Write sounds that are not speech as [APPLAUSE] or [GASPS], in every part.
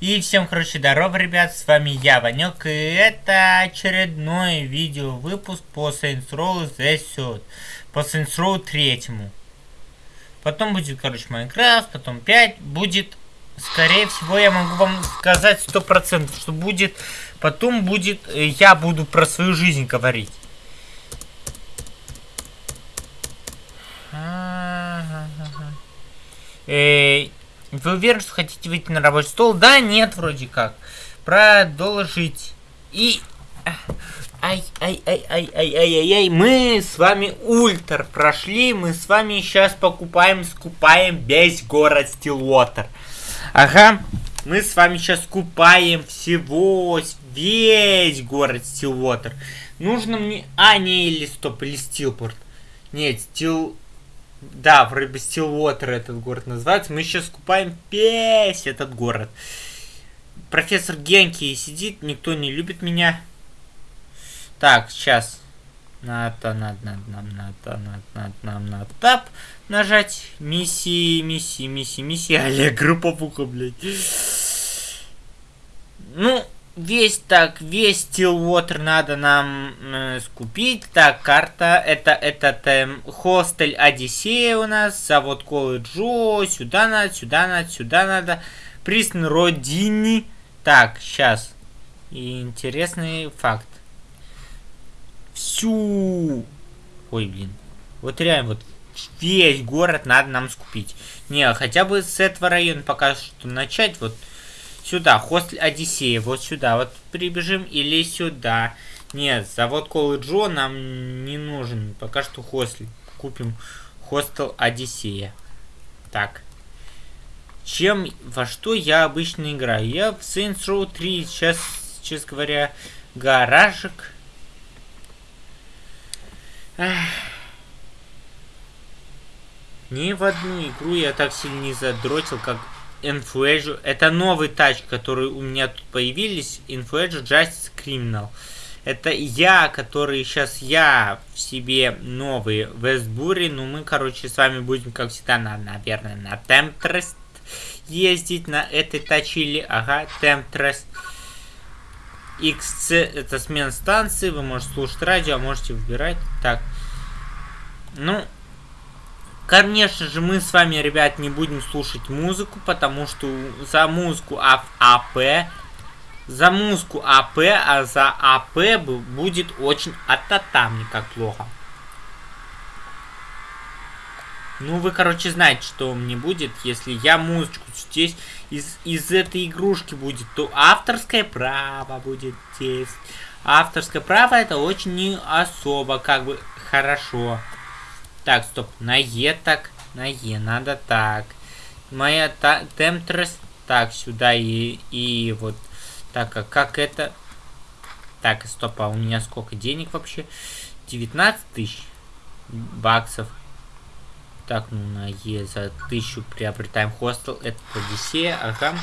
И всем, короче, здорово, ребят, с вами я, Ванек, и это очередной видео выпуск по Saints Row The Suit, по Saints Row третьему. Потом будет, короче, Майнкрафт, потом 5, будет, скорее всего, я могу вам сказать сто процентов, что будет, потом будет, э, я буду про свою жизнь говорить. Э, вы уверены, что хотите выйти на рабочий стол? Да, нет, вроде как. Продолжить. И... Ай, ай, ай, ай, ай, ай, ай, ай, мы с вами ультр прошли, мы с вами сейчас покупаем, скупаем весь город Стилвотер. Ага, мы с вами сейчас скупаем всего, весь город Стилвотер. Нужно мне... А, не, или стоп, или Стилпорт. Нет, Стил... Да, вроде бы Стилвотер этот город называется. Мы сейчас скупаем весь этот город. Профессор Генки сидит, никто не любит меня. Так, сейчас. Надо, надо, надо, нам надо, надо, надо, нам надо тап нажать. Миссии, миссии, миссии, миссии. [LAUGHS] Олег, групповуха, блядь. Ну, весь так, весь Stillwater надо нам э, скупить. Так, карта, это этот эм, хостель Одиссея у нас, завод колледжо, сюда надо, сюда надо, сюда надо. Присн Родини. Так, сейчас. Интересный факт. Всю... Ой, блин. Вот реально, вот весь город надо нам скупить. Не, хотя бы с этого района пока что начать, вот Сюда, хостель Одиссея, вот сюда. Вот прибежим или сюда. Нет, завод Колы Джо нам не нужен. Пока что хостель. Купим хостел Одиссея. Так. Чем, во что я обычно играю? Я в Saints Row 3 сейчас, честно говоря, гаражик. Ни в одну игру я так сильно не задротил, как Influencer. Это новый тач, который у меня тут появились. Influencer Justice Criminal. Это я, который сейчас я в себе новый Вестбури. Ну, мы, короче, с вами будем, как всегда, на, наверное, на Temptrest ездить на этой тачили. Ага, Temptrest. XC это смена станции. Вы можете слушать радио, а можете выбирать. Так. Ну, Конечно же, мы с вами, ребят, не будем слушать музыку, потому что за музыку АП, за музыку АП, а за АП будет очень ататамни, как плохо. Ну, вы, короче, знаете, что мне будет, если я музычку здесь из, из этой игрушки будет, то авторское право будет здесь. Авторское право это очень не особо, как бы, хорошо. Так, стоп. На Е так. На Е надо так. Моя та, темтрес. Так, сюда и, и вот. Так, а как это? Так, стоп, а у меня сколько денег вообще? 19 тысяч баксов. Так, ну на Е за тысячу приобретаем хостел. Это Одиссея, ага.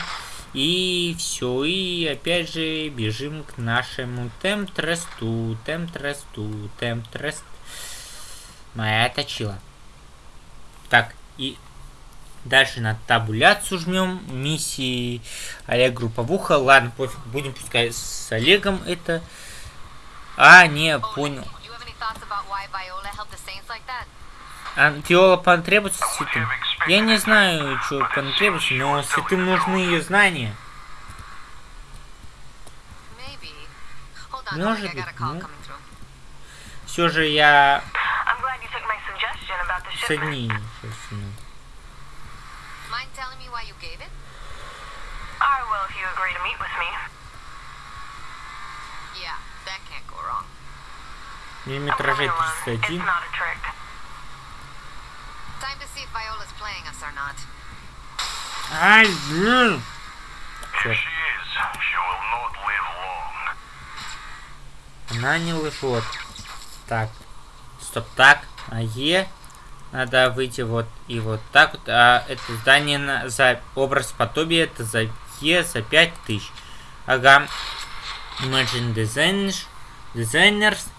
И все, и опять же бежим к нашему темтресту, темтресту, темтрест. Моя точила. Так, и дальше на табуляцию жмем. Миссии Олег групповуха. Ладно, пофиг, будем пускай с Олегом это. А, не, понял. А Фиола потребуется святым? Я не знаю, что потребуется, но святым нужны ее знания. Может быть, ну. Все же я соединение собственно. Миллиметражей 31. Ай, блин! Черт. Она не лжет. Так. Стоп, так. А Е. Надо выйти вот и вот так вот. А это здание на, за образ подобия это за Е за 5000. Ага. Imagine Designers. Designers.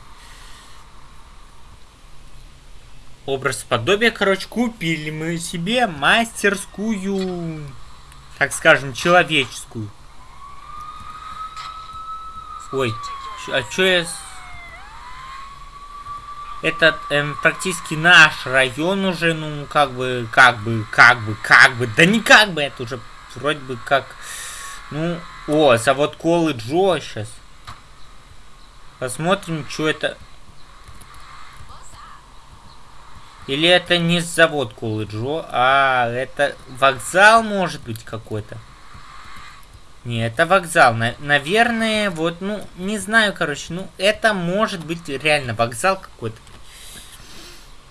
Образ подобия, короче, купили мы себе мастерскую. Так скажем, человеческую. Ой, а чё я... Этот эм, практически наш район уже, ну, как бы, как бы, как бы, как бы, да не как бы, это уже вроде бы как, ну, о, завод Колы Джо сейчас. Посмотрим, что это. Или это не завод Колы Джо, а это вокзал может быть какой-то. Не, это вокзал. На наверное, вот, ну, не знаю, короче, ну, это может быть реально вокзал какой-то.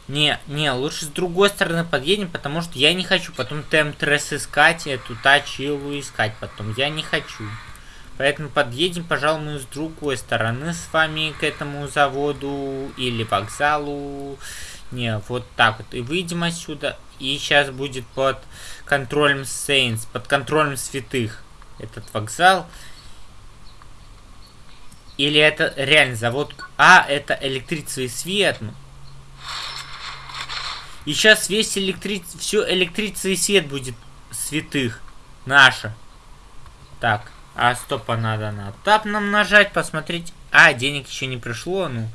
Не, не, лучше с другой стороны подъедем, потому что я не хочу потом ТМ-тресс искать, эту тачилу искать потом. Я не хочу. Поэтому подъедем, пожалуй, с другой стороны с вами к этому заводу или вокзалу. Не, вот так вот. И выйдем отсюда. И сейчас будет под контролем Сейнс, под контролем святых этот вокзал. Или это реально завод... А, это электричество и свет. И сейчас весь электрич... все свет будет святых. Наша. Так. А стопа надо на тап нам нажать, посмотреть. А, денег еще не пришло, ну.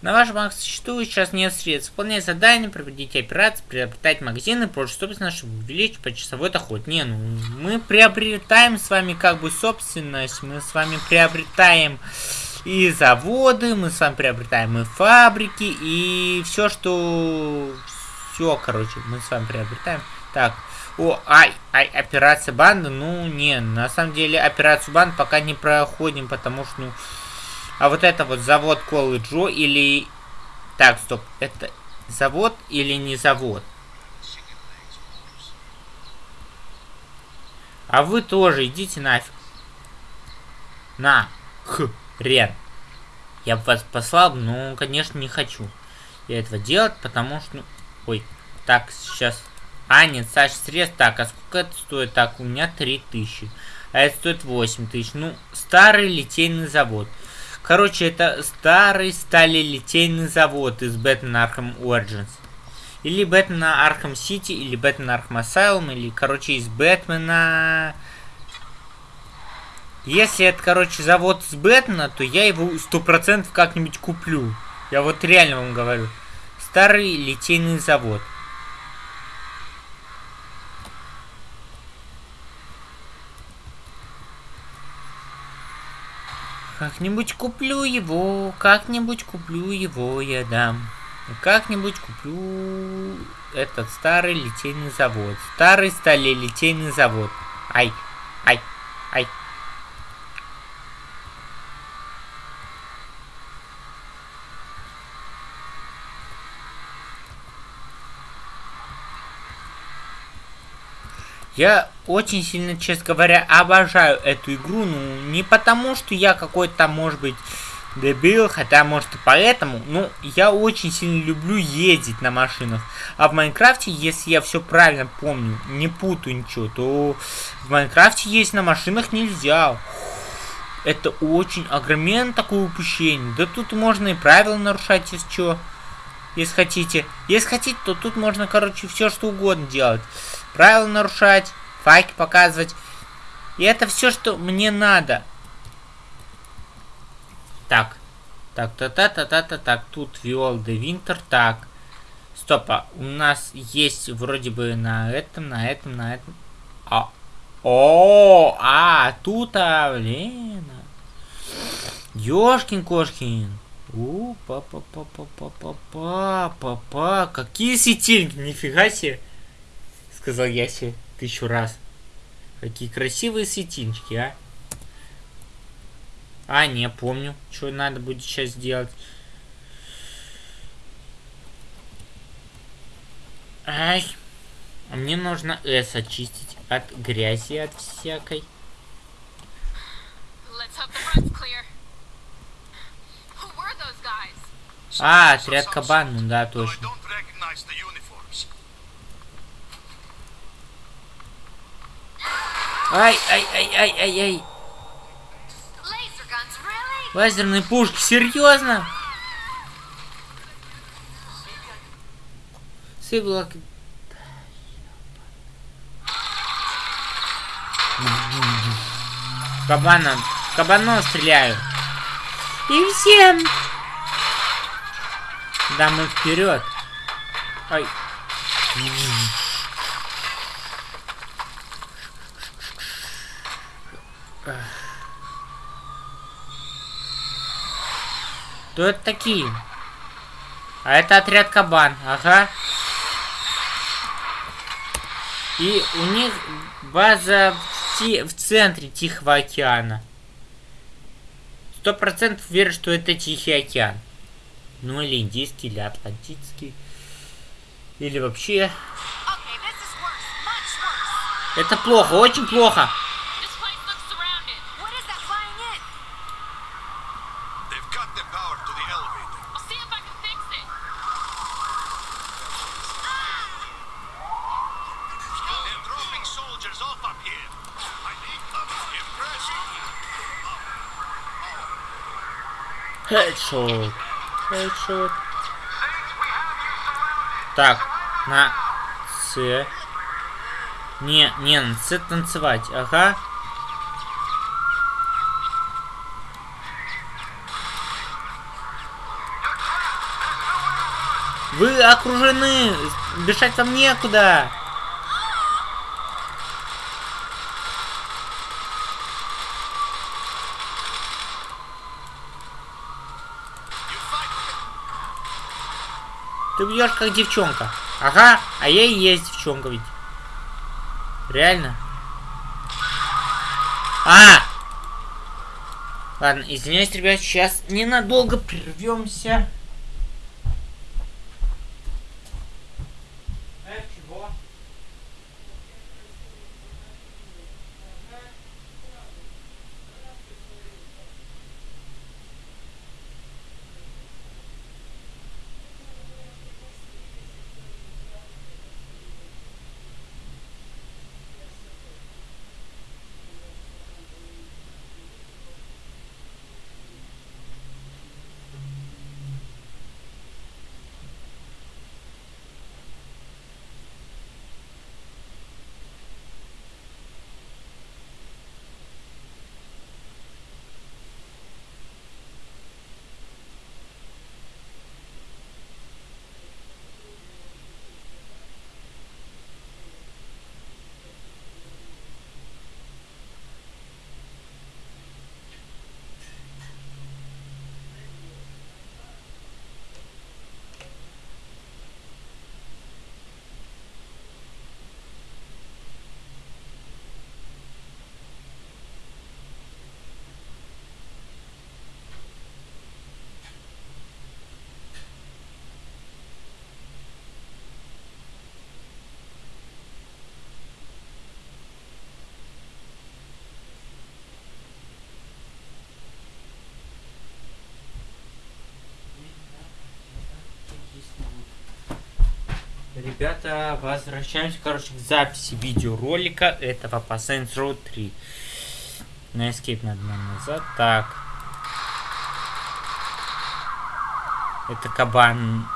На вашем существует сейчас нет средств. Выполнять задания, проводить операции, приобретать магазины, прочее, собственно, чтобы увеличить почасовой доход. Не, ну, мы приобретаем с вами как бы собственность, мы с вами приобретаем и заводы, мы с вами приобретаем и фабрики, и все, что... Все, короче, мы с вами приобретаем. Так, о, ай, ай, операция банды, ну, не, на самом деле операцию банд пока не проходим, потому что, ну... А вот это вот завод Колы Джо или... Так, стоп, это завод или не завод? А вы тоже идите нафиг. На. Х. Рен. Я бы вас послал, но, конечно, не хочу я этого делать, потому что... Ну, ой, так, сейчас... А, нет, Саш, средств. Так, а сколько это стоит? Так, у меня 3000. А это стоит 8000. Ну, старый литейный завод. Короче, это старый сталелитейный завод из Batman Arkham Origins. Или Batman Arkham City, или Batman Arkham Asylum, или, короче, из Бэтмена... Если это, короче, завод с Бэтмена, то я его сто процентов как-нибудь куплю. Я вот реально вам говорю. Старый литейный завод. Как-нибудь куплю его, как-нибудь куплю его, я дам. Как-нибудь куплю этот старый литейный завод. Старый сталелитейный завод. Ай, ай, ай. Я очень сильно, честно говоря, обожаю эту игру. Ну, не потому, что я какой-то может быть, дебил, хотя, может, и поэтому. Ну, я очень сильно люблю ездить на машинах. А в Майнкрафте, если я все правильно помню, не путаю ничего, то в Майнкрафте есть на машинах нельзя. Это очень огромен такое упущение. Да тут можно и правила нарушать, если что. Если хотите. Если хотите, то тут можно, короче, все что угодно делать правила нарушать, факи показывать. И это все, что мне надо. Так. Так, та-та-та-та-та, так, тут Виол де Винтер, так. Стоп, а у нас есть вроде бы на этом, на этом, на этом. А, о, а, тут, а, блин. Ёшкин-кошкин. У, па-па-па-па-па-па-па-па. Какие светильники, нифига себе сказал я себе тысячу раз. Какие красивые светинчики, а? А, не, помню, что надо будет сейчас сделать. Ай. А мне нужно S очистить от грязи, от всякой. А, отряд кабан, ну да, точно. Ай, ай, ай, ай, ай, ай. Лазерные пушки, серьезно? Сыблок. Кабана, кабанов стреляю. И всем. Да, мы вперед. Ай. Кто это такие? А это отряд кабан, ага. И у них база в, ти в центре Тихого океана. Сто процентов верю, что это Тихий океан. Ну или индийский, или атлантический. Или вообще... Это плохо, очень плохо. Хедшот. Хедшот. Так, на С. Не, не, на С танцевать. Ага. Вы окружены! Бежать вам некуда! Ты бьешь как девчонка. Ага, а я и есть девчонка ведь. Реально? А! Ладно, извиняюсь, ребят, сейчас ненадолго прервемся. Ребята, возвращаемся, короче, к записи видеоролика этого по Saints Row 3. На Escape надо назад. Так. Это кабан.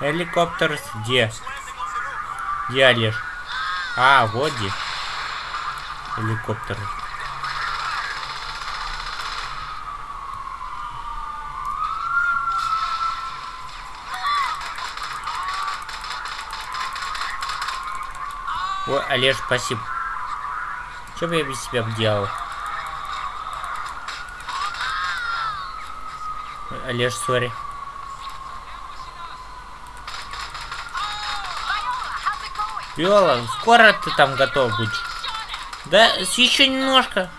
Helicopters где? Где Олеж? А, вот где helicóptero. Ой, Олеж, спасибо. Что бы я без тебя делал? Олеж, сори. Виола, скоро ты там готов будешь. Да, еще немножко.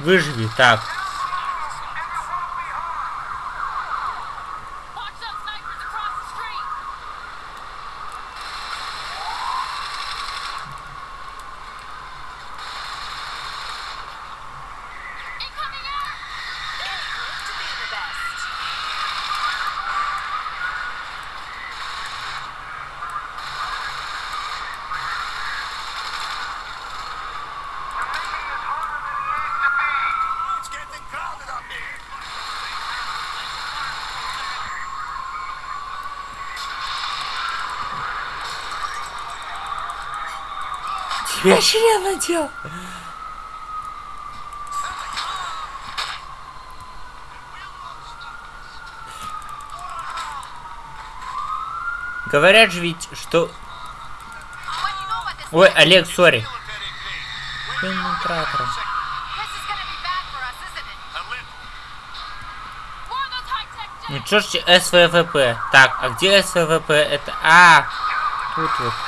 Выживи, так. Тебе член надел. Говорят же ведь, что... Ой, Олег, сори. Ну чё ж СВВП? Так, а где СВВП? Это... А, тут вот.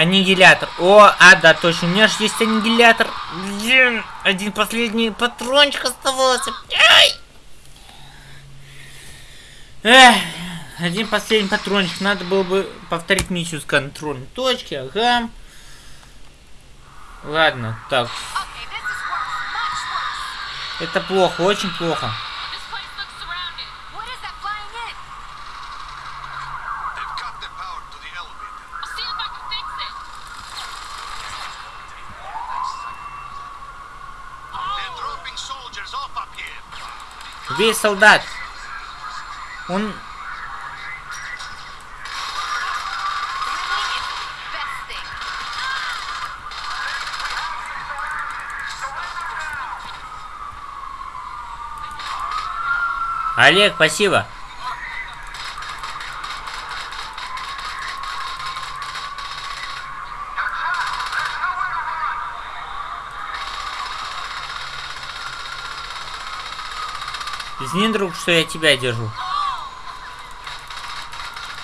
Аннигилятор. О, а, да, точно. У меня же есть аннигилятор. Блин, один последний патрончик оставался. Ай! Эх, один последний патрончик. Надо было бы повторить миссию с контрольной точки. Ага. Ладно, так. Это плохо, очень плохо. Убей солдат. Он... Олег, спасибо. Что я тебя держу.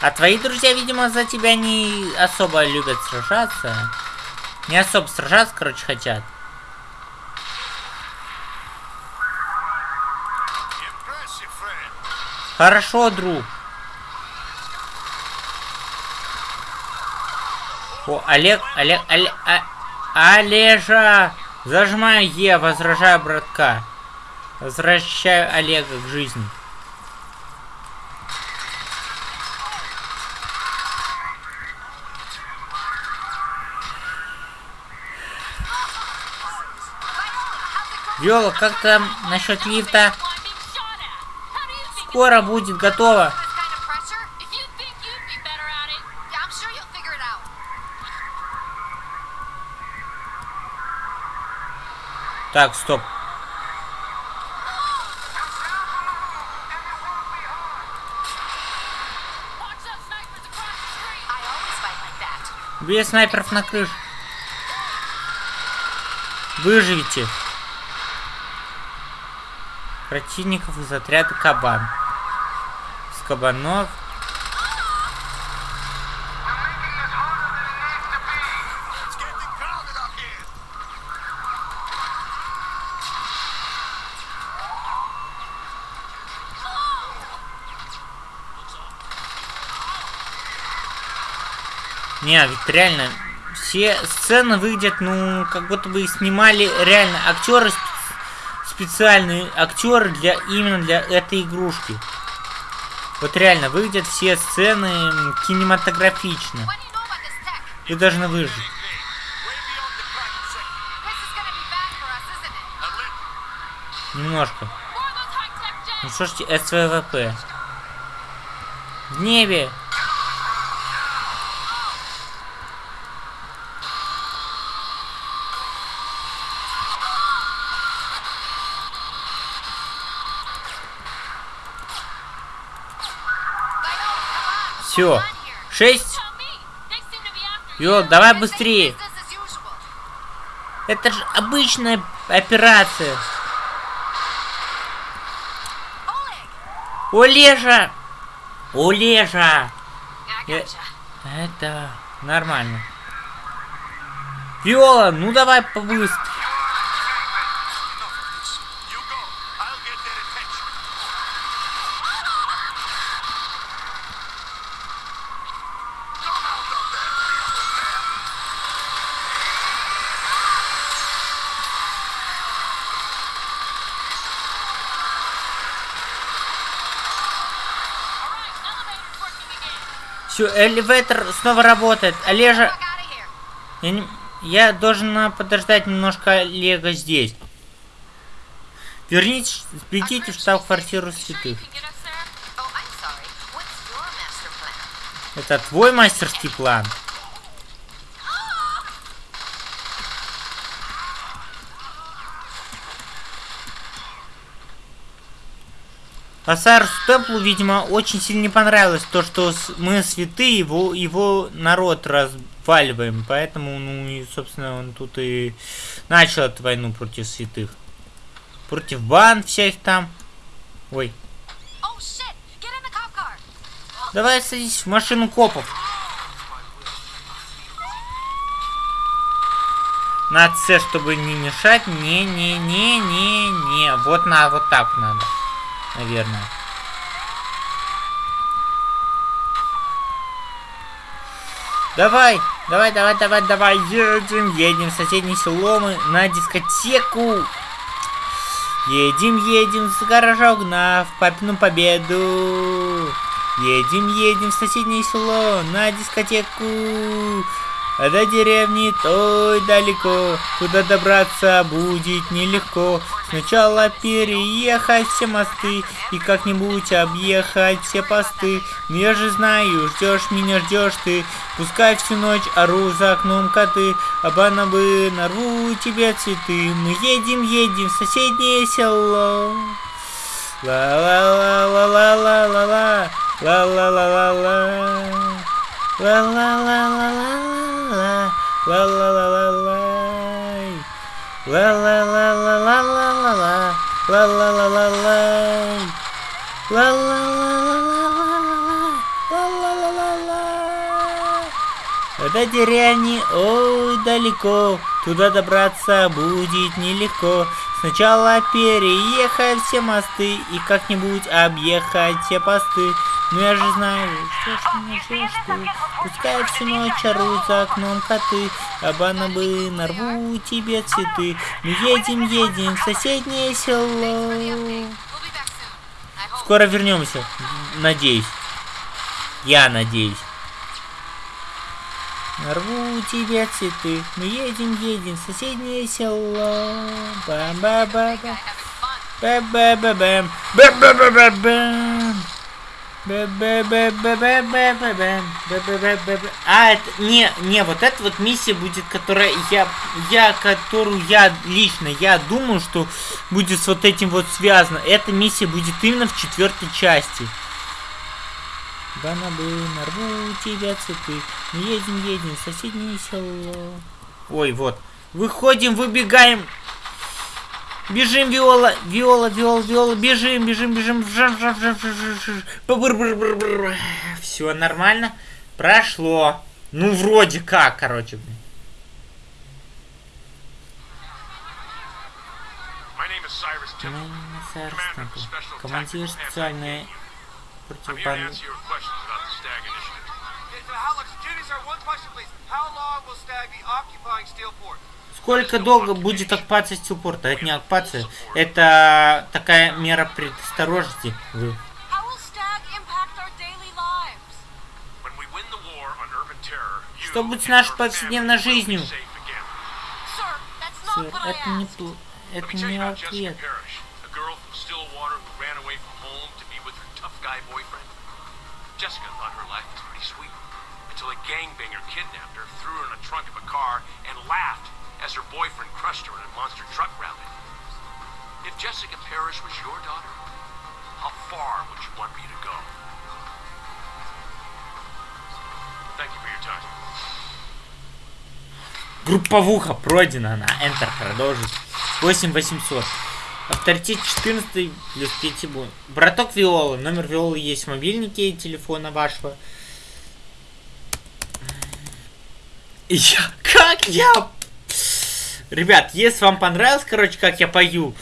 А твои друзья, видимо, за тебя не особо любят сражаться. Не особо сражаться, короче, хотят. Хорошо, друг. О, Олег, Олег, Олег, а, Олежа! Зажимаю Е, возражаю братка. Возвращаю Олега к жизни. Виола, как там насчет лифта? Скоро будет готово. Так, стоп. Две снайперов на крыше. Выживите. Противников из отряда Кабан. С кабанов Не, ведь реально, все сцены выглядят, ну, как будто бы снимали реально актеры, специальные актеры для именно для этой игрушки. Вот реально, выглядят все сцены кинематографично. Вы должны выжить. Немножко. Ну что СВВП. В небе Все. Шесть. Йо, давай быстрее. Это же обычная операция. Олежа! Олежа! Это нормально. Виола, ну давай побыстрее. Все, элеватор снова работает. Олежа, я, не... я должен подождать немножко Олега здесь. Вернитесь, бегите в штаб-квартиру святых. Это твой мастерский план? Асарсу Темплу, видимо, очень сильно не понравилось то, что мы святые, его, его народ разваливаем. Поэтому, ну, и, собственно, он тут и начал эту войну против святых. Против банд всех там. Ой. Давай садись в машину копов. На С, чтобы не мешать. Не-не-не-не-не. Вот на вот так надо наверное. Давай, давай, давай, давай, давай, едем, едем в соседнее село мы на дискотеку. Едем, едем с гаража угнав папину победу. Едем, едем в соседнее село на дискотеку. А до деревни той далеко, туда добраться будет нелегко. Сначала переехать все мосты и как-нибудь объехать все посты. Но я же знаю, ждешь меня, ждешь ты. Пускай всю ночь ору за окном коты, а бы нарву тебе цветы. Мы едем, едем в соседнее село. Ла-ла-ла-ла-ла-ла-ла-ла, Ла-ла-ла-ла-ла-ла. Ла-ла-ла-ла-лай. Ла-ла-ла-ла-ла-ла-ла. Ла-ла-ла-ла-лай. Ла-ла-ла-ла-ла-ла-ла. Ла-ла-ла-ла-ла. От эти реальни, ой, далеко. Туда добраться будет нелегко. Сначала переехать все мосты и как-нибудь объехать все посты. Ну я же знаю, что мне ждешь ты. Пускай всю ночь орут за окном коты, а бы нарву тебе цветы. Мы едем, едем в соседнее село. Скоро вернемся, надеюсь. Я надеюсь. Нарву тебе цветы. Мы едем, едем в соседнее село. Бам-ба-ба-ба. Ба-ба-ба-бам. Ба-ба-ба-ба-бам. А, это, не, не, вот эта вот миссия будет, которая я, я, которую я лично, я думаю, что будет с вот этим вот связано. Эта миссия будет именно в четвертой части. Банабы, нарву тебя цветы. Едем, едем, в соседнее село. Ой, вот. Выходим, выбегаем. Бежим, Виола, Виола, Виола, Виола, бежим, бежим, бежим. Все нормально. Прошло. Ну, вроде как, короче. Командир специальной противобанды. How long will Stag be occupying Steelport? Сколько долго будет оккупация стилпорта? Это не оккупация, это такая мера предосторожности. Вы. Что будет с нашей повседневной жизнью? Сэр, это не, это не ответ. Jessica thought her life was pretty sweet until a gangbanger kidnapped her, threw her in the trunk of a car, and laughed as her boyfriend crushed her in a monster truck rally. If Jessica Parrish was your daughter, how far would you want me to go? Thank you for your time. Групповуха пройдена на Enter продолжить. 8800. Авторитет 14 плюс 5 будет. Браток Виолы. Номер Виолы есть в мобильнике телефона вашего. Я... Как я Ребят, если вам понравилось, короче, как я пою,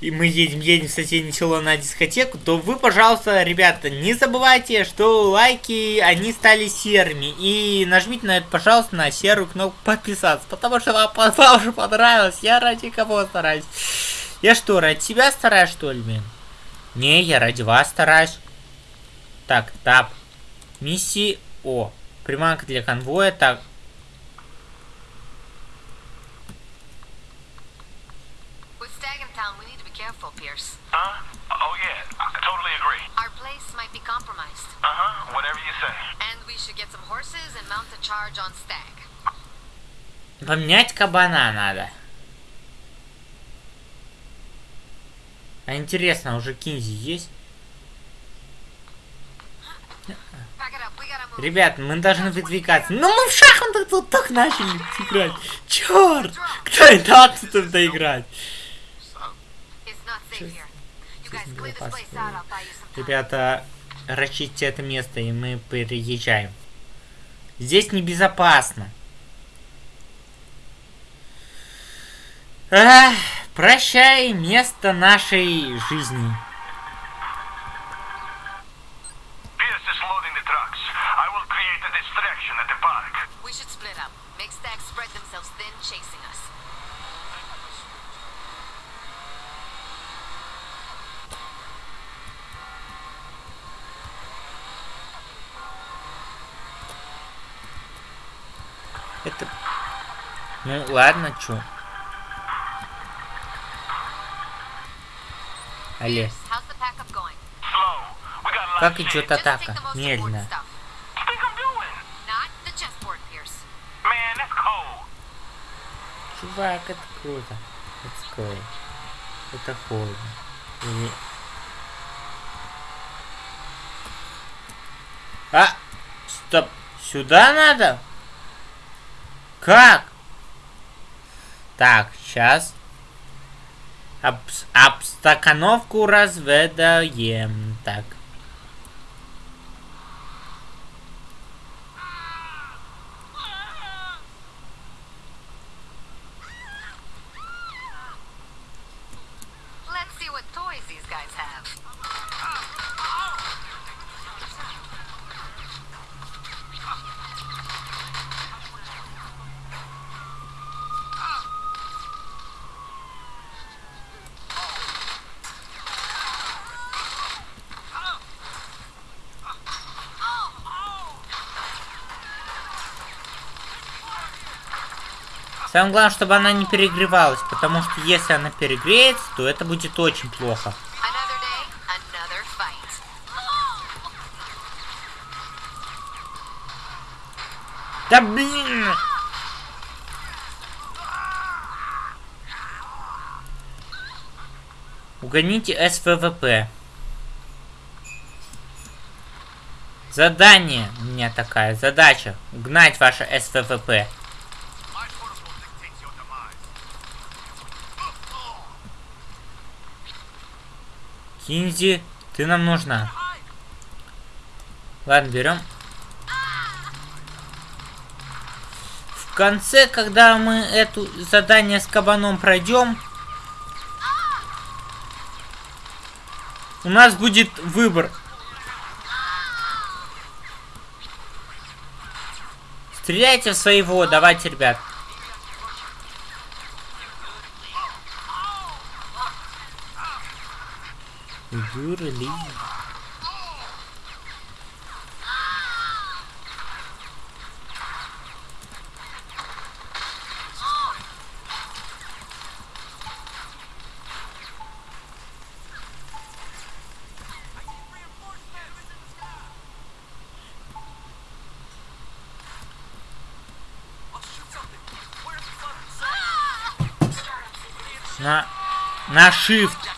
и мы едем, едем в соседнее село на дискотеку, то вы, пожалуйста, ребята, не забывайте, что лайки, они стали серыми. И нажмите на это, пожалуйста, на серую кнопку подписаться, потому что вам, [LAUGHS] вам уже понравилось. Я ради кого стараюсь? Я что, ради себя стараюсь, что ли, блин? Не, я ради вас стараюсь. Так, тап. Миссии О, приманка для конвоя. Так, With Stag in town, we need to be careful, Pierce. Huh? Oh, yeah. I totally agree. Our place might be compromised. Uh-huh. Whatever you say. And we should get some horses and mount a charge on Stag. поменять кабана надо. А интересно, уже Кинзи есть? Ребят, мы должны выдвигаться. Ну мы в шахматы тут так начали играть. Черт! Кто это тут играть? Ребята, расчистите это место, и мы переезжаем. Здесь небезопасно. Ах, прощай, место нашей жизни. Pierce is loading the trucks. I will create a distraction at the park. We should split up. Make Stag spread themselves thin, chasing us. Это... Ну, ладно, чё. Алле, как идет атака? Медленно. Чувак, это круто. Let's go. Это холодно. Или... А! Стоп! Сюда надо? Как? Так, сейчас. Обс обстакановку разведаем. Так. Самое главное, чтобы она не перегревалась, потому что если она перегреется, то это будет очень плохо. Да блин! Угоните СВВП. Задание у меня такая, задача. Угнать ваше СВВП. Кинзи, ты нам нужна. Ладно, берем. В конце, когда мы это задание с кабаном пройдем, у нас будет выбор. Стреляйте в своего, давайте, ребят. Юрли. На, на shift,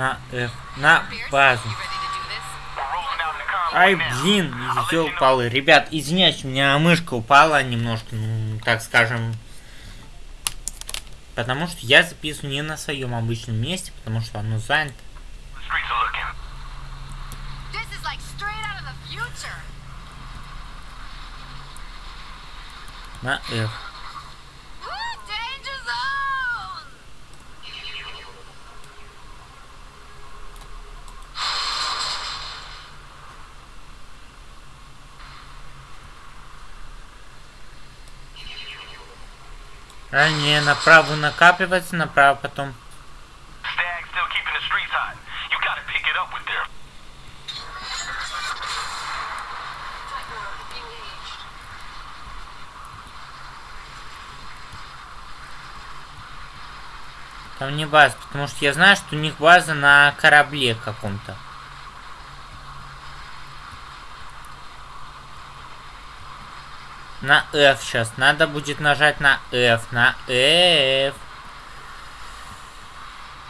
на F, на Pierce, базу. Ай, блин, know. палы. Ребят, извиняюсь, у меня мышка упала немножко, ну, так скажем. Потому что я записываю не на своем обычном месте, потому что оно занято. The streets А не, направо накапливается, направо потом. Там не база, потому что я знаю, что у них база на корабле каком-то. На F сейчас. Надо будет нажать на F. На F.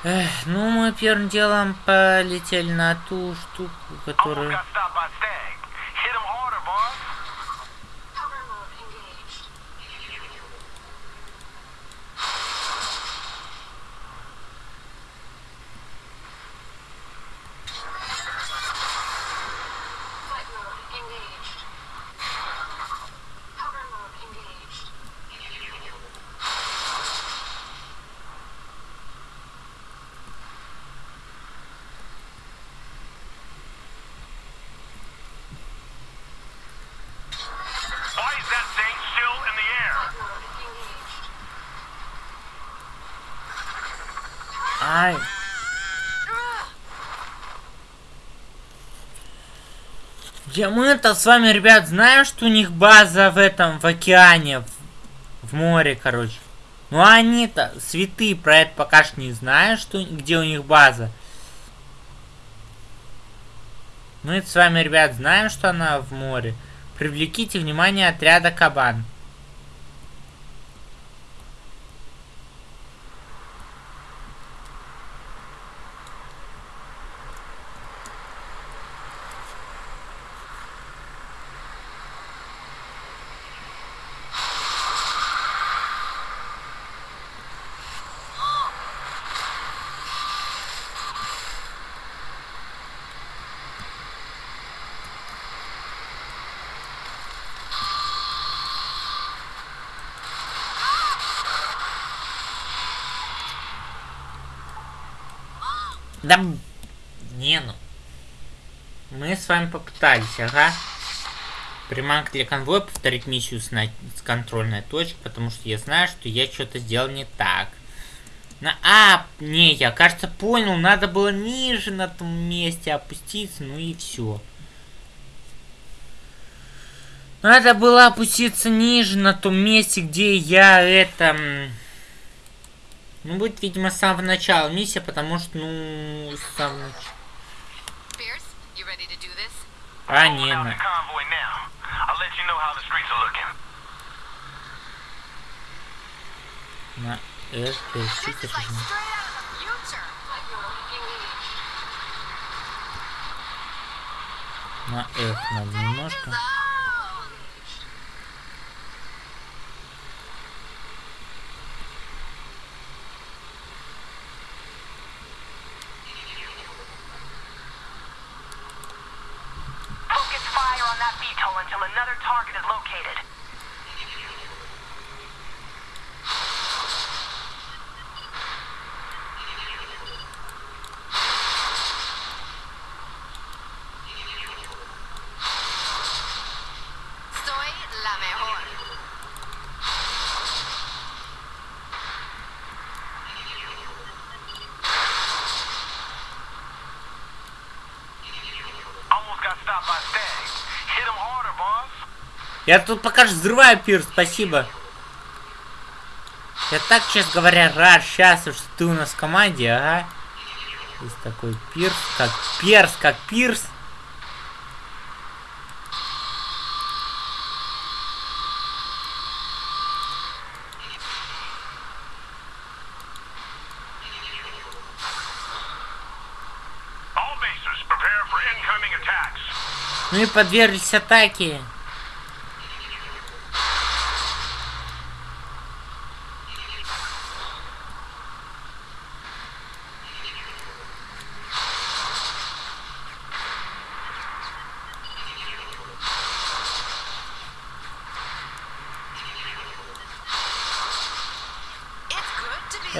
Эх, ну, мы первым делом полетели на ту штуку, которую... Я мы-то с вами, ребят, знаем, что у них база в этом, в океане, в, в море, короче. Ну они-то, святые, про это пока что не знают, что, где у них база. Мы с вами, ребят, знаем, что она в море. Привлеките внимание отряда Кабан. Да... м, Не ну. Мы с вами попытались, ага. Приманка для конвоя повторить миссию с, на... с контрольной точки, потому что я знаю, что я что-то сделал не так. На... А, не, я, кажется, понял, надо было ниже на том месте опуститься, ну и все. Надо было опуститься ниже на том месте, где я это... Ну, будет, видимо, с самого начала миссия, потому что, ну, с самого начала. Pierce, you ready to do this? А, Rolling не, out на... the convoy now. I'll let you know how the streets are looking. На F, то есть, This чуть is like straight out of the future. Flight mode engaged. на F надо немножко. Zone. Focus fire on that VTOL until another target is located. Soy la mejor. Almost got stopped by Stag. Hit him harder, boss. Я тут пока взрываю пир, спасибо. Я так, честно говоря, рад, счастлив, что ты у нас в команде, ага. Есть такой пирс, как перс, как пирс. Ну и подверглись атаке. It's good to be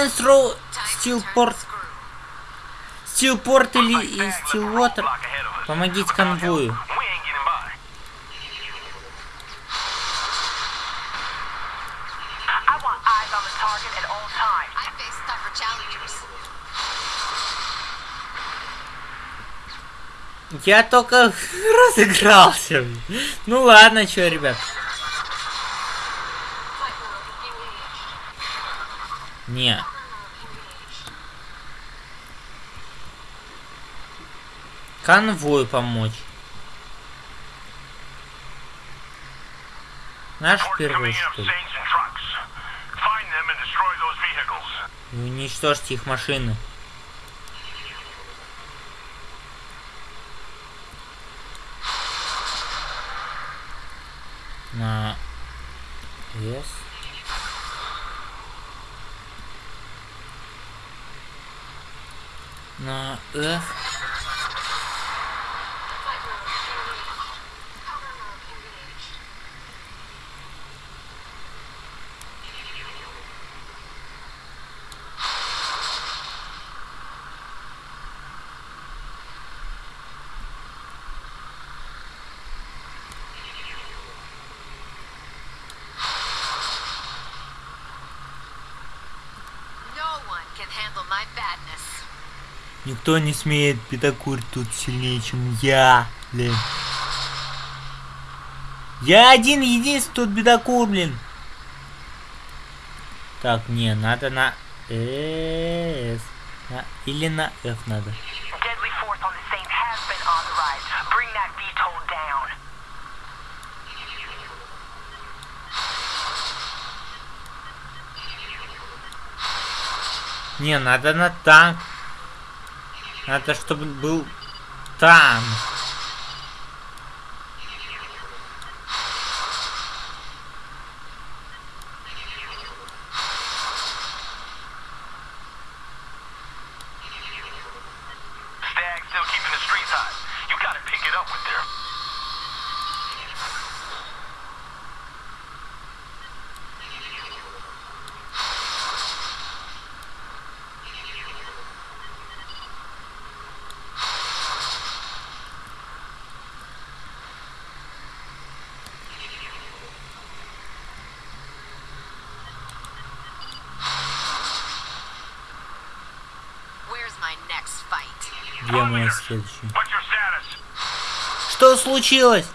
at all times. I face tougher challengers. Я только [LAUGHS] разыгрался. Ну ладно, чё, ребят. Не. Конвою помочь. Наш первый, что ли? И уничтожьте их машины. На Yes. На F. Никто не смеет педокурить тут сильнее, чем я, блин. Я один единственный тут бедокур, блин. Так, не, надо на S. На- или на F надо. Не, надо на танк. Надо, чтобы был танк. Stag still keeping the streets hot. You gotta pick it up with their Where's my next fight? Status? Что случилось?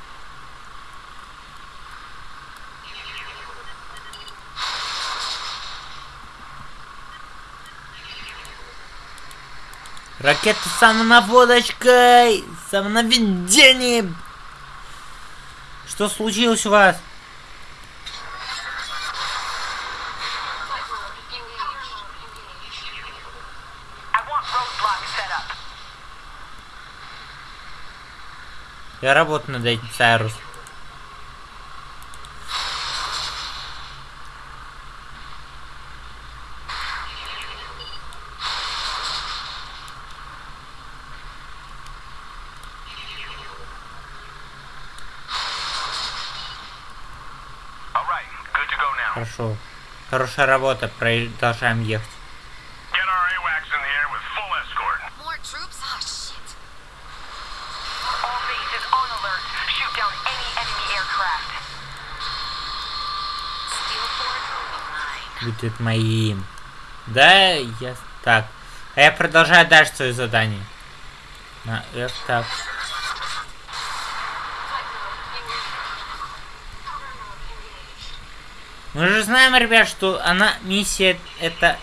Ракета с самонаводочкой! Самонаведением! Что случилось у вас? I want roadblocks set up. Я работаю над этим, Сайрус. Хорошо. Хорошая работа. Продолжаем ехать. Будет моим. Да, я... Так. А я продолжаю дальше свое задание. На F так. Мы же знаем, ребят, что она миссия это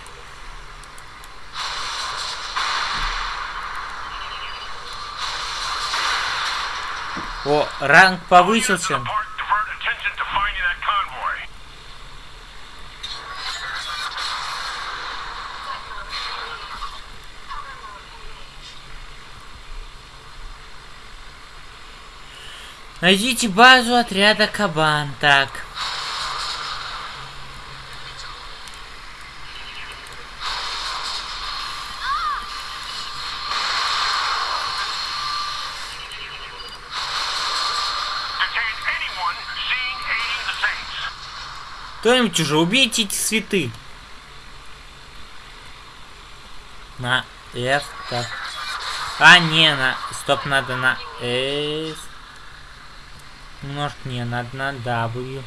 О, ранг повысился. Найдите базу отряда Кабан. Так. Кто-нибудь уже убейте эти цветы. На F, так. А, не, на... Стоп, надо на S. Немножко не, надо на W.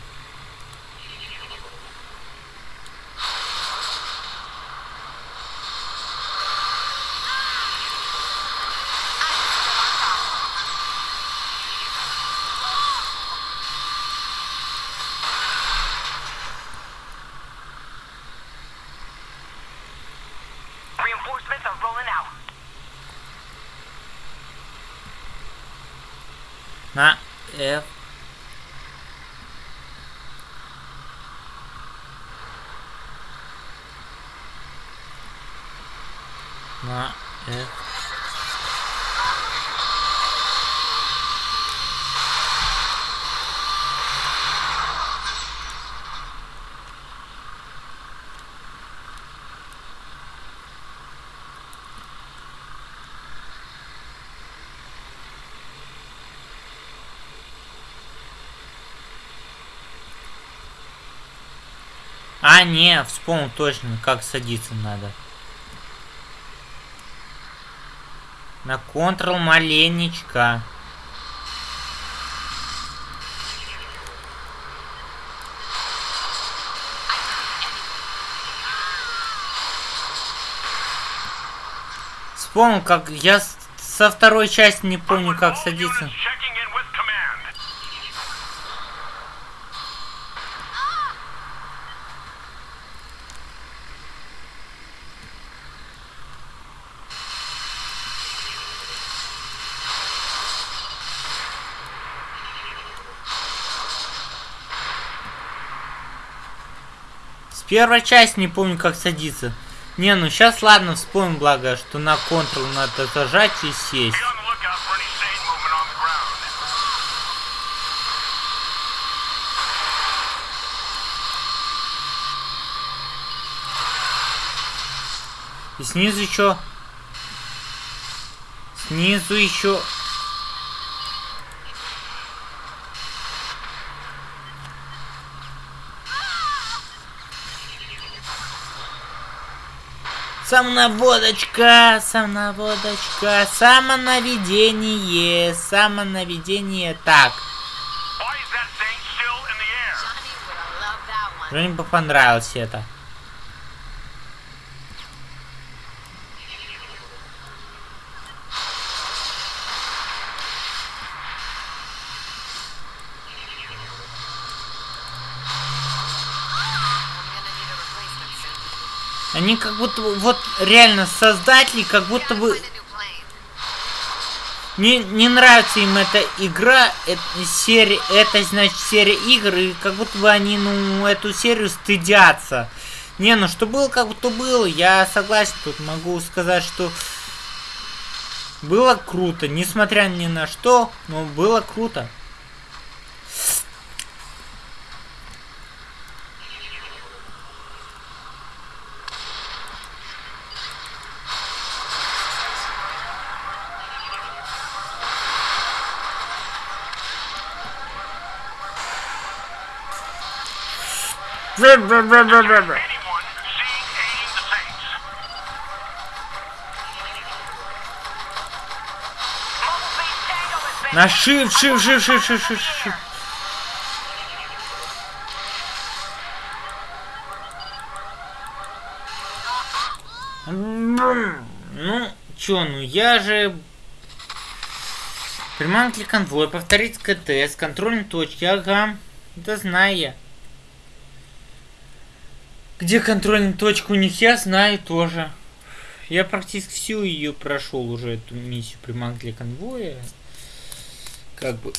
Reinforcements are rolling out. На F. На F. А, не, вспомнил точно, как садиться надо. На контрол маленечко. Вспомнил, как я со второй части не помню, как садиться. units checking in with command. С первой части не помню, как садиться. Не, ну сейчас ладно, вспомнил, благо, что на контрол надо зажать и сесть. И снизу еще. Снизу еще. Самонаводочка, самонаводочка, самонаведение, самонаведение. Так, мне бы понравилось это. I'm gonna need a replacement soon. Они как будто бы- вот реально создатели, как будто бы не, не нравится им эта игра, это серия, это значит серия игр, и как будто бы они, ну, эту серию стыдятся. Не, ну что было, как будто было, я согласен, тут могу сказать, что было круто, несмотря ни на что, но было круто. На shift, shift, shift, shift, shift, shift, shift. Ну, чё, ну я же... Приманки конвой, повторить КТ с контрольной точки, ага. Да знаю я. Где контрольная точка у них, я знаю тоже. Я практически всю ее прошел уже, эту миссию приманки для конвоя. Как бы...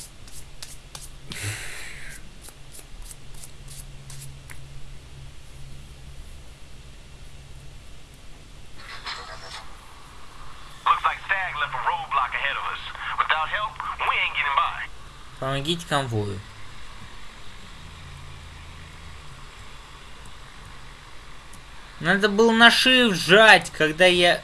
Looks like Надо было на shift жать, когда я...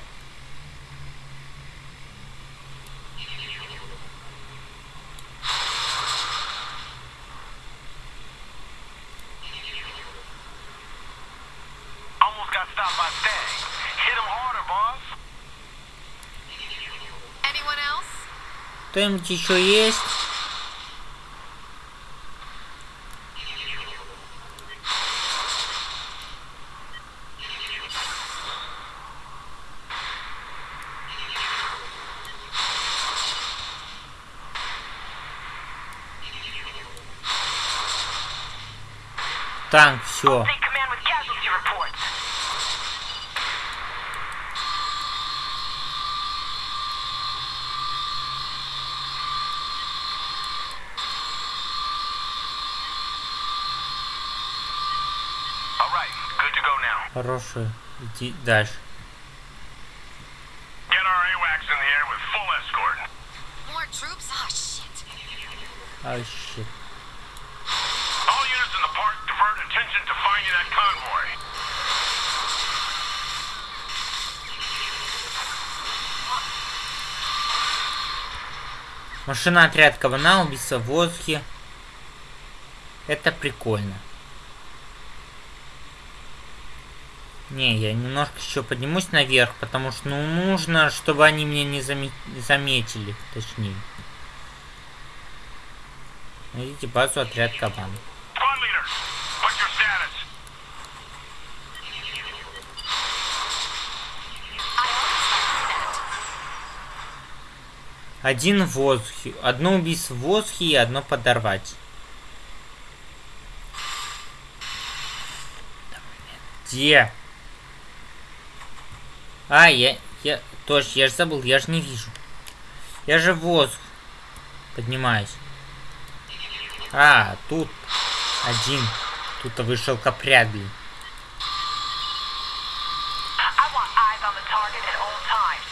Кто-нибудь еще есть? With full escort. More troops? Oh, shit. А, щит. All units in the park divert attention to finding that convoy. Машина отряд кабана, убийца в воздухе. Это прикольно. Не, я немножко еще поднимусь наверх, потому что ну, нужно, чтобы они меня не заме- заметили, точнее. Найдите базу отряд кабан. Squad leader, what's your status? I always like that. Один в воздухе. Одно убийство в воздухе и одно подорвать. Где? А, я... Я... Точно, я же забыл, я же не вижу. Я же в воздух. Поднимаюсь. А, тут один. Тут вышел капряд, блин. I want eyes on the target at all times.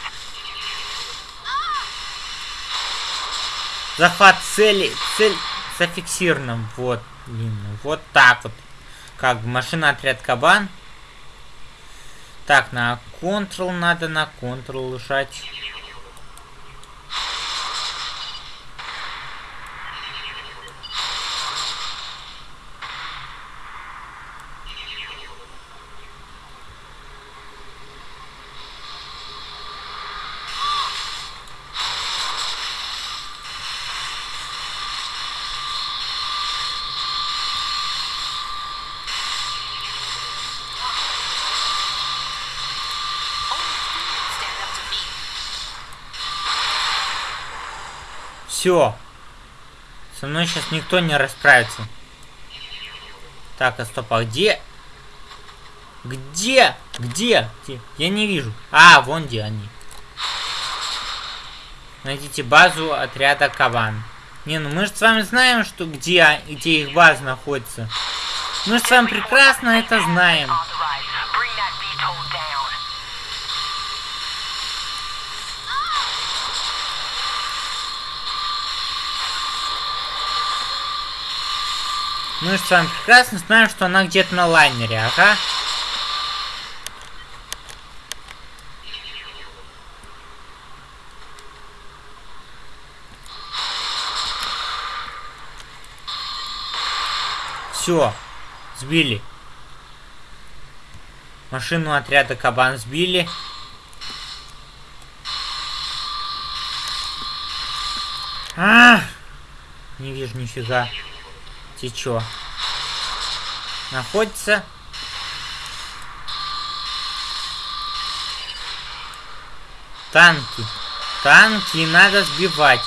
Захват цели, цель зафиксирована. Вот, блин, ну вот так вот. Как машина отряд кабан. Так, на Ctrl надо на Ctrl лежать. Only fools stand up to me. Все. Со мной сейчас никто не расправится. Так, а стоп, а где? Где? Где? Где? Я не вижу. А, вон где они. Найдите базу отряда Кабан. Не, ну мы же с вами знаем, что где, где их база находится. Мы же с вами прекрасно это знаем. Мы же с вами прекрасно знаем, что она где-то на лайнере, ага. Все, сбили. Машину отряда Кабан сбили. А! Не вижу нифига. Ты чё? Находится? Танки. Танки надо сбивать.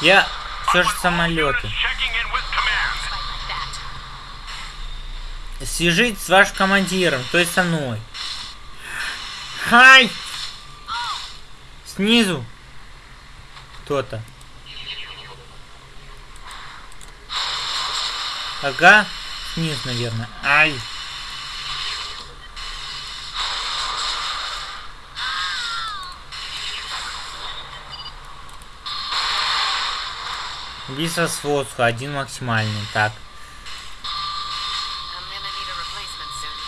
Я все же самолеты. Units checking in with command. Fight like Свяжись с вашим командиром, то есть со мной. Хай! Снизу. Кто-то. Ага. Снизу, наверное. Ай. Убийство с воздуха, один максимальный. Так. I'm gonna need a replacement soon.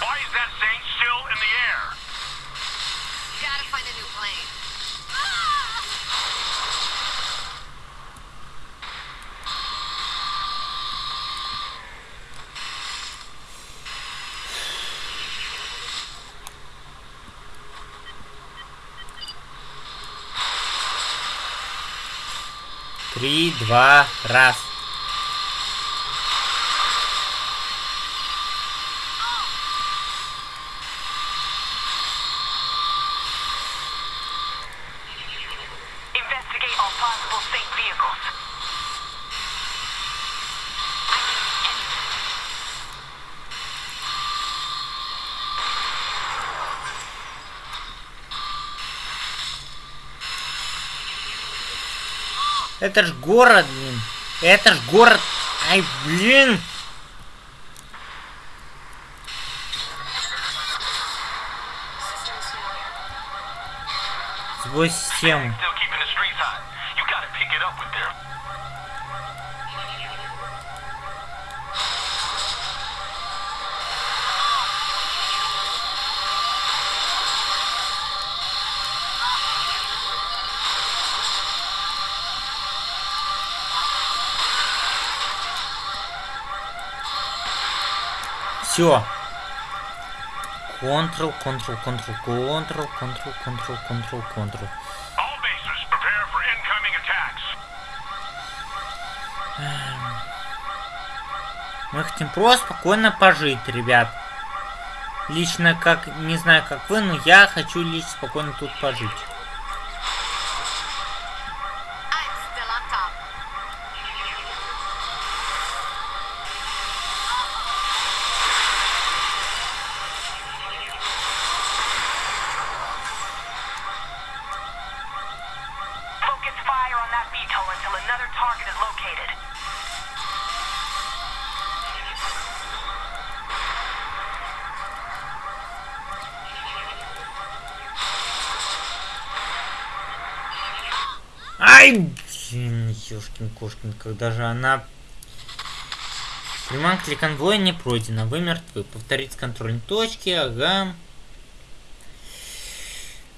Why is that Saint still in the air? Gotta find a new plane. Три, два, раз. Это ж город, блин. Это ж город. Ай, блин. Сбой систему. Все. Контрол, контрол. All bases, prepare for incoming attacks. Мы хотим просто спокойно пожить, ребят. Лично, как, не знаю, как вы, но я хочу лишь спокойно тут пожить. Ёшкин кошкин, когда же она... Приманка для конвоя не пройдена. Вы мертвы. Повторить с контрольной точки. Ага.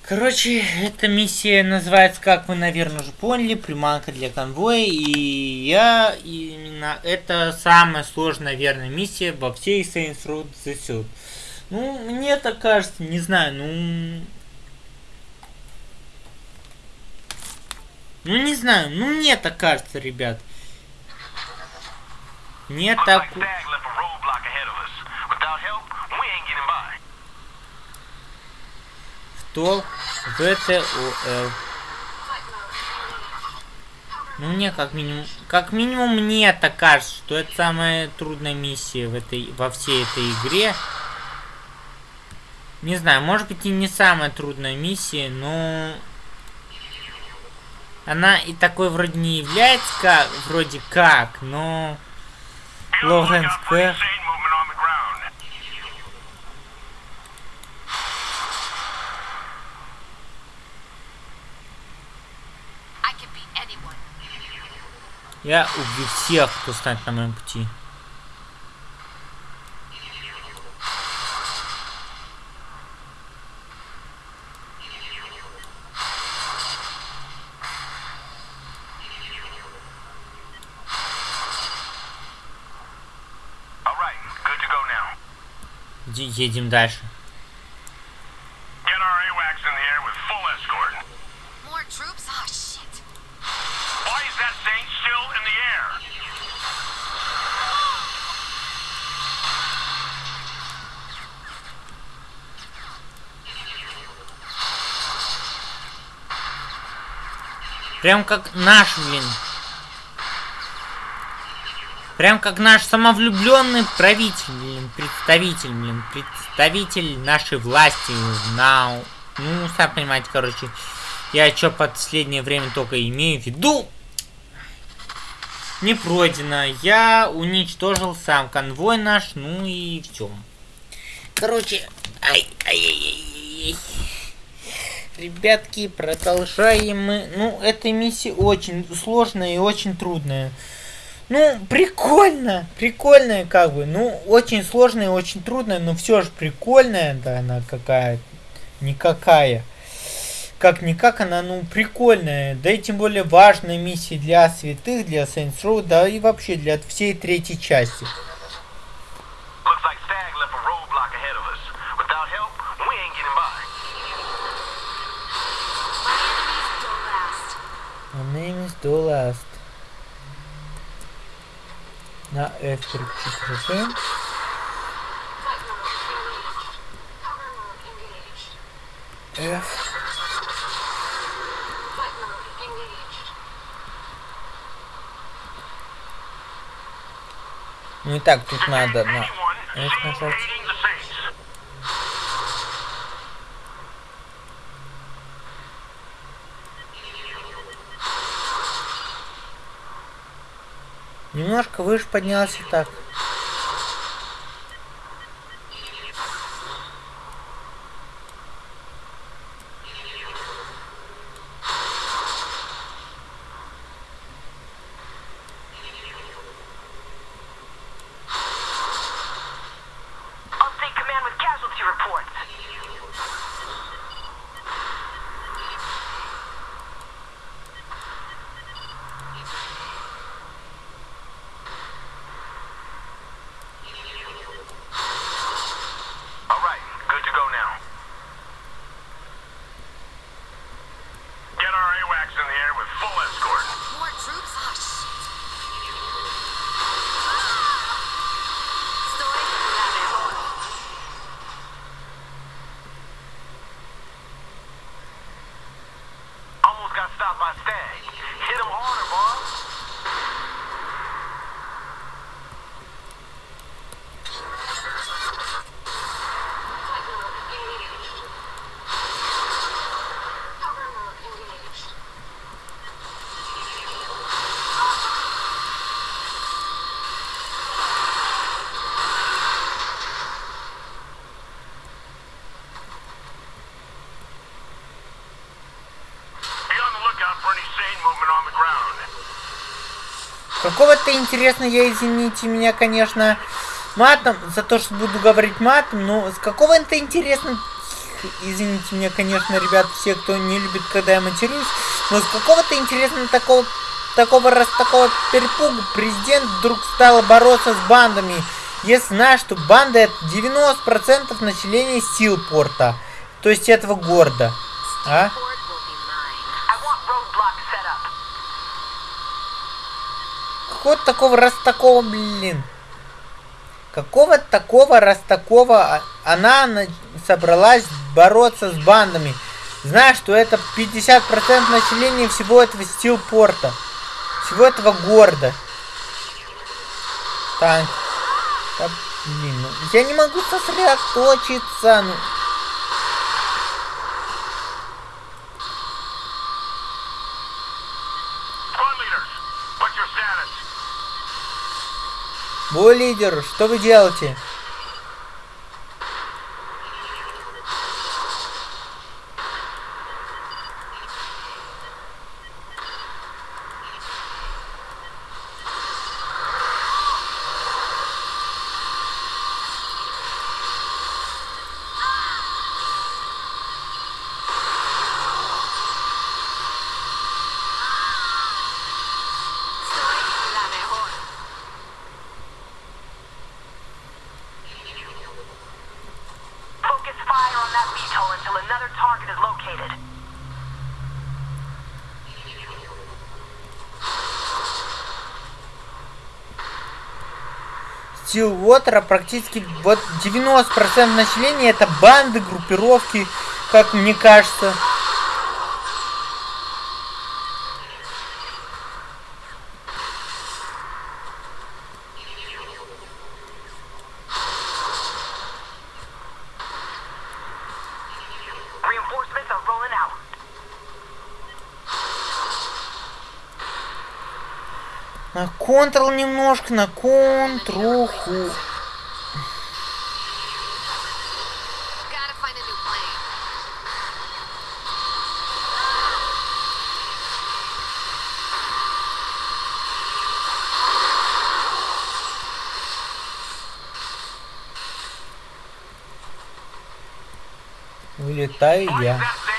Короче, эта миссия называется, как вы, наверное, уже поняли, приманка для конвоя. И я именно... Это самая сложная, наверное, миссия во всей Saints Row The Third. Ну, мне так кажется, не знаю, ну... Ну не знаю, ну мне так кажется, ребят. Мне так... Что? ВТОЛ. Ну мне как минимум... Как минимум мне так кажется, что это самая трудная миссия в этой... во всей этой игре. Не знаю, может быть и не самая трудная миссия, но... Она и такой вроде не является, как, вроде как, но... Beat anyone. Я убью всех, кто станет на моем пути. All right, good to go now. Иди- едем дальше. Get our AWACS in the air with full escort. More troops? Oh, shit. Why is that Saint still in the air? Прям как наш, блин. Прям как наш самовлюбленный правитель, блин, представитель, блин, представитель нашей власти. На, ну, сам понимаете, короче, я что последнее время только имею в виду. Не пройдено. Я уничтожил сам конвой наш, ну и все. Короче, ай, ай, ай, ай, ай. Ребятки, продолжаем мы. Ну, эта миссия очень сложная и очень трудная. Ну, прикольно, прикольная как бы. Ну, очень сложная очень трудная, но все же прикольная, да, она какая никакая. Как-никак она, ну, прикольная. Да и тем более важная миссия для святых, для Saints Row, да и вообще для всей третьей части. Looks like Stag left a roadblock ahead of us. Without help, we ain't getting by. My enemies don't last. My name is Dolast. На F переключить F. И так, тут надо на F нажать. Немножко выше поднялся так. Update command with casualty reports. All right, good to go now. Get our AWACS in the air with full escort. More troops? Oh, shit. Estoy la mejor. Almost got stopped by Stag. Hit him harder, boss. Be on the lookout for any sane movement on the ground. Какого-то интересно, я извините меня, конечно, матом, за то, что буду говорить матом, но с какого-то интересно, извините меня, конечно, ребят, все, кто не любит, когда я матерюсь, но с какого-то интересно такого, такого раз такого перепугу президент вдруг стал бороться с бандами. Если знаешь, что банда это 90% населения Силпорта, то есть этого города. А? Port will be mine. I want roadblocks set up. Какого такого раз такого, блин? Какого такого раз такого она на- собралась бороться с бандами? Знаешь, что это 50% населения всего этого стилпорта. Всего этого города. Танк. Да, блин, ну, я не могу сосредоточиться. Ну. Бой лидер, что вы делаете? Стилвотера практически вот 90% населения это банды, группировки, как мне кажется. Контрол немножко, на plane. Вылетаю Fight я.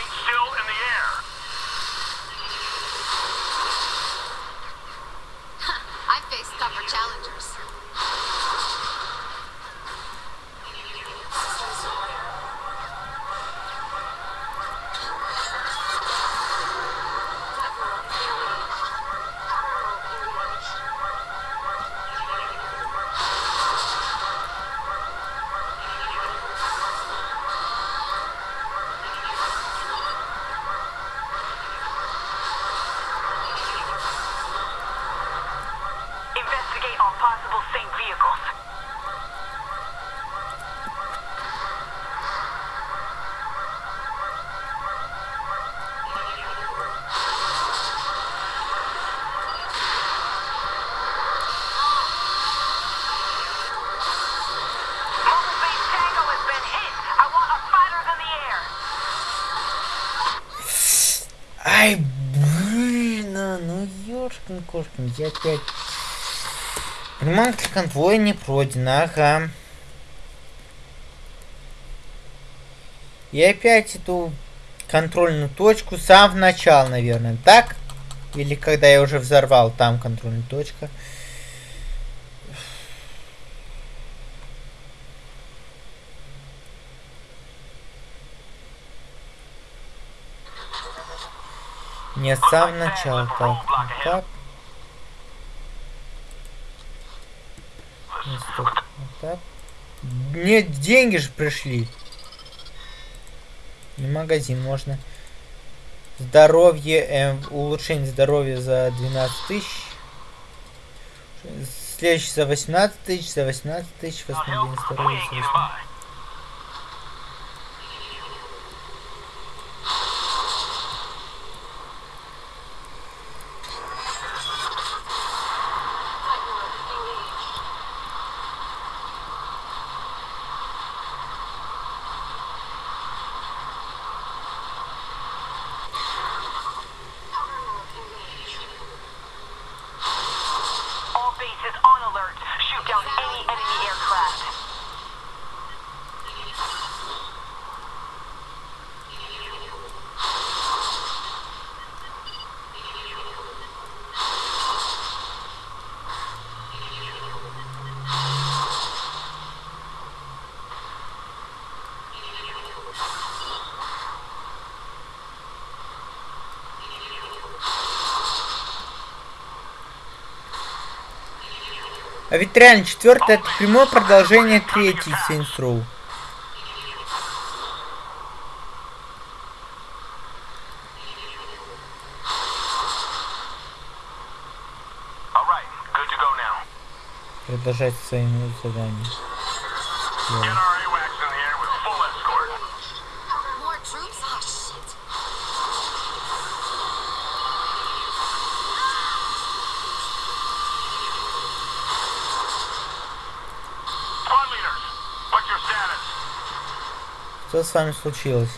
Ай, блин, а, ну ёшкин кошкин, я опять... Приманка конвоя не пройдена, ага. Я опять эту контрольную точку с самого начала, наверное, так? Или когда я уже взорвал, там контрольная точка. Нет, сам начал. А так, так. Стоп, так. Нет, деньги же пришли. И магазин можно. Здоровье, э, улучшение здоровья за 12 тысяч. Следующий за 18 тысяч, за 18 тысяч, восстановление А ведь реально четвертое это прямое продолжение третьей Saints Row. Продолжать своими заданиями. Get С вами случилось?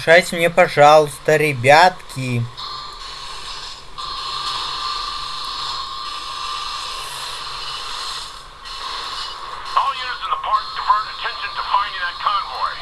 Не мешайте мне, пожалуйста, ребятки. All units in the park divert attention to finding that convoy.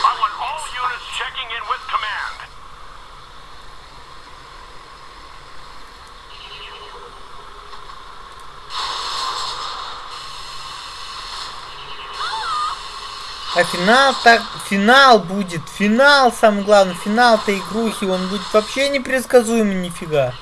I want all units checking in with command. А финал так... Финал будет. Финал, самое главное. Финал-то игрухи. Он будет вообще непредсказуемый нифига.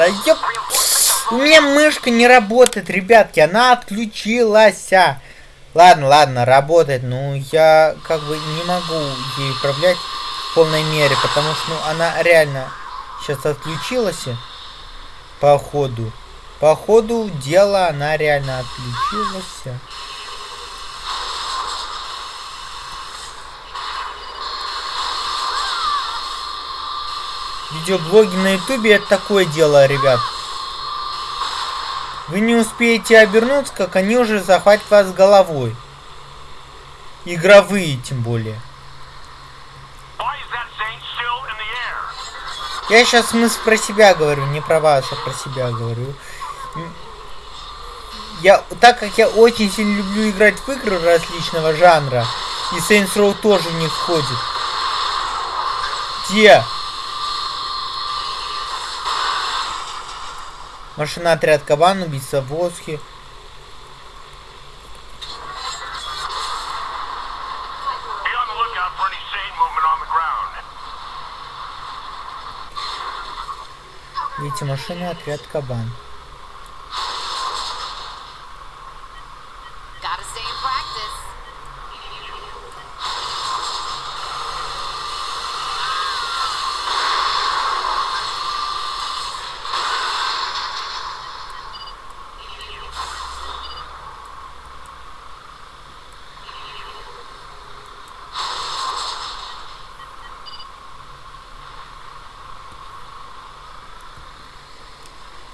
Да ёп. У меня мышка не работает, ребятки, она отключилась. Ладно, ладно, работает, но я как бы не могу ей управлять в полной мере, потому что ну, она реально сейчас отключилась. По ходу. По ходу дела она реально отключилась. Видеоблоги на ютубе это такое дело, ребят. Вы не успеете обернуться, как они уже захватят вас головой. Игровые, тем более. Я сейчас смысл про себя говорю, не про вас, а про себя говорю. Я, так как я очень сильно люблю играть в игры различного жанра, и Saints Row тоже них входит. Где? Машина отряд Кабан, убийца в воздухе. Be on the lookout for any Saint movement on the ground. Видите, машина отряд Кабан.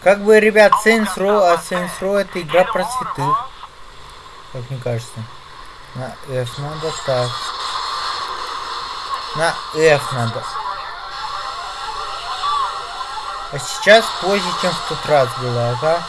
Как бы, ребят, Saints Row, а Saints Row это игра про святых, как мне кажется. На F надо так. На F надо. А сейчас позже, чем в тот раз было, ага.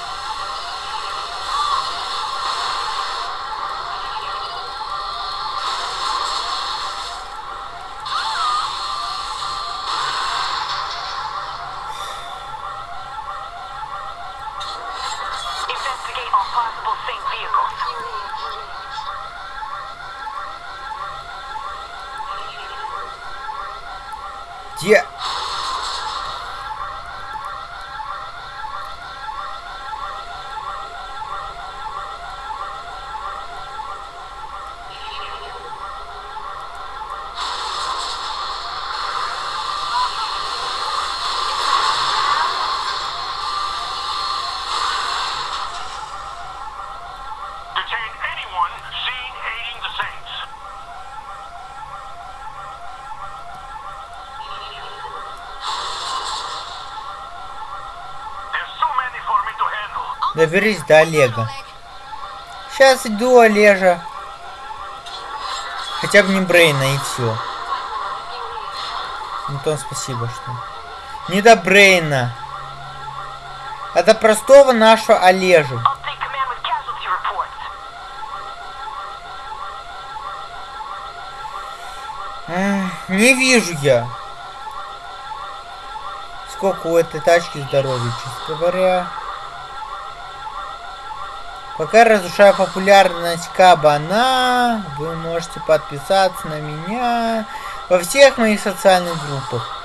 Доберись до Олега. Сейчас иду, Олежа. Хотя бы не Брейна и все. Антон, спасибо, что. Не до Брейна. А до простого нашего. М, Не вижу я. Сколько у этой тачки здоровья, честно говоря. Пока разрушаю популярность кабана, вы можете подписаться на меня во всех моих социальных группах.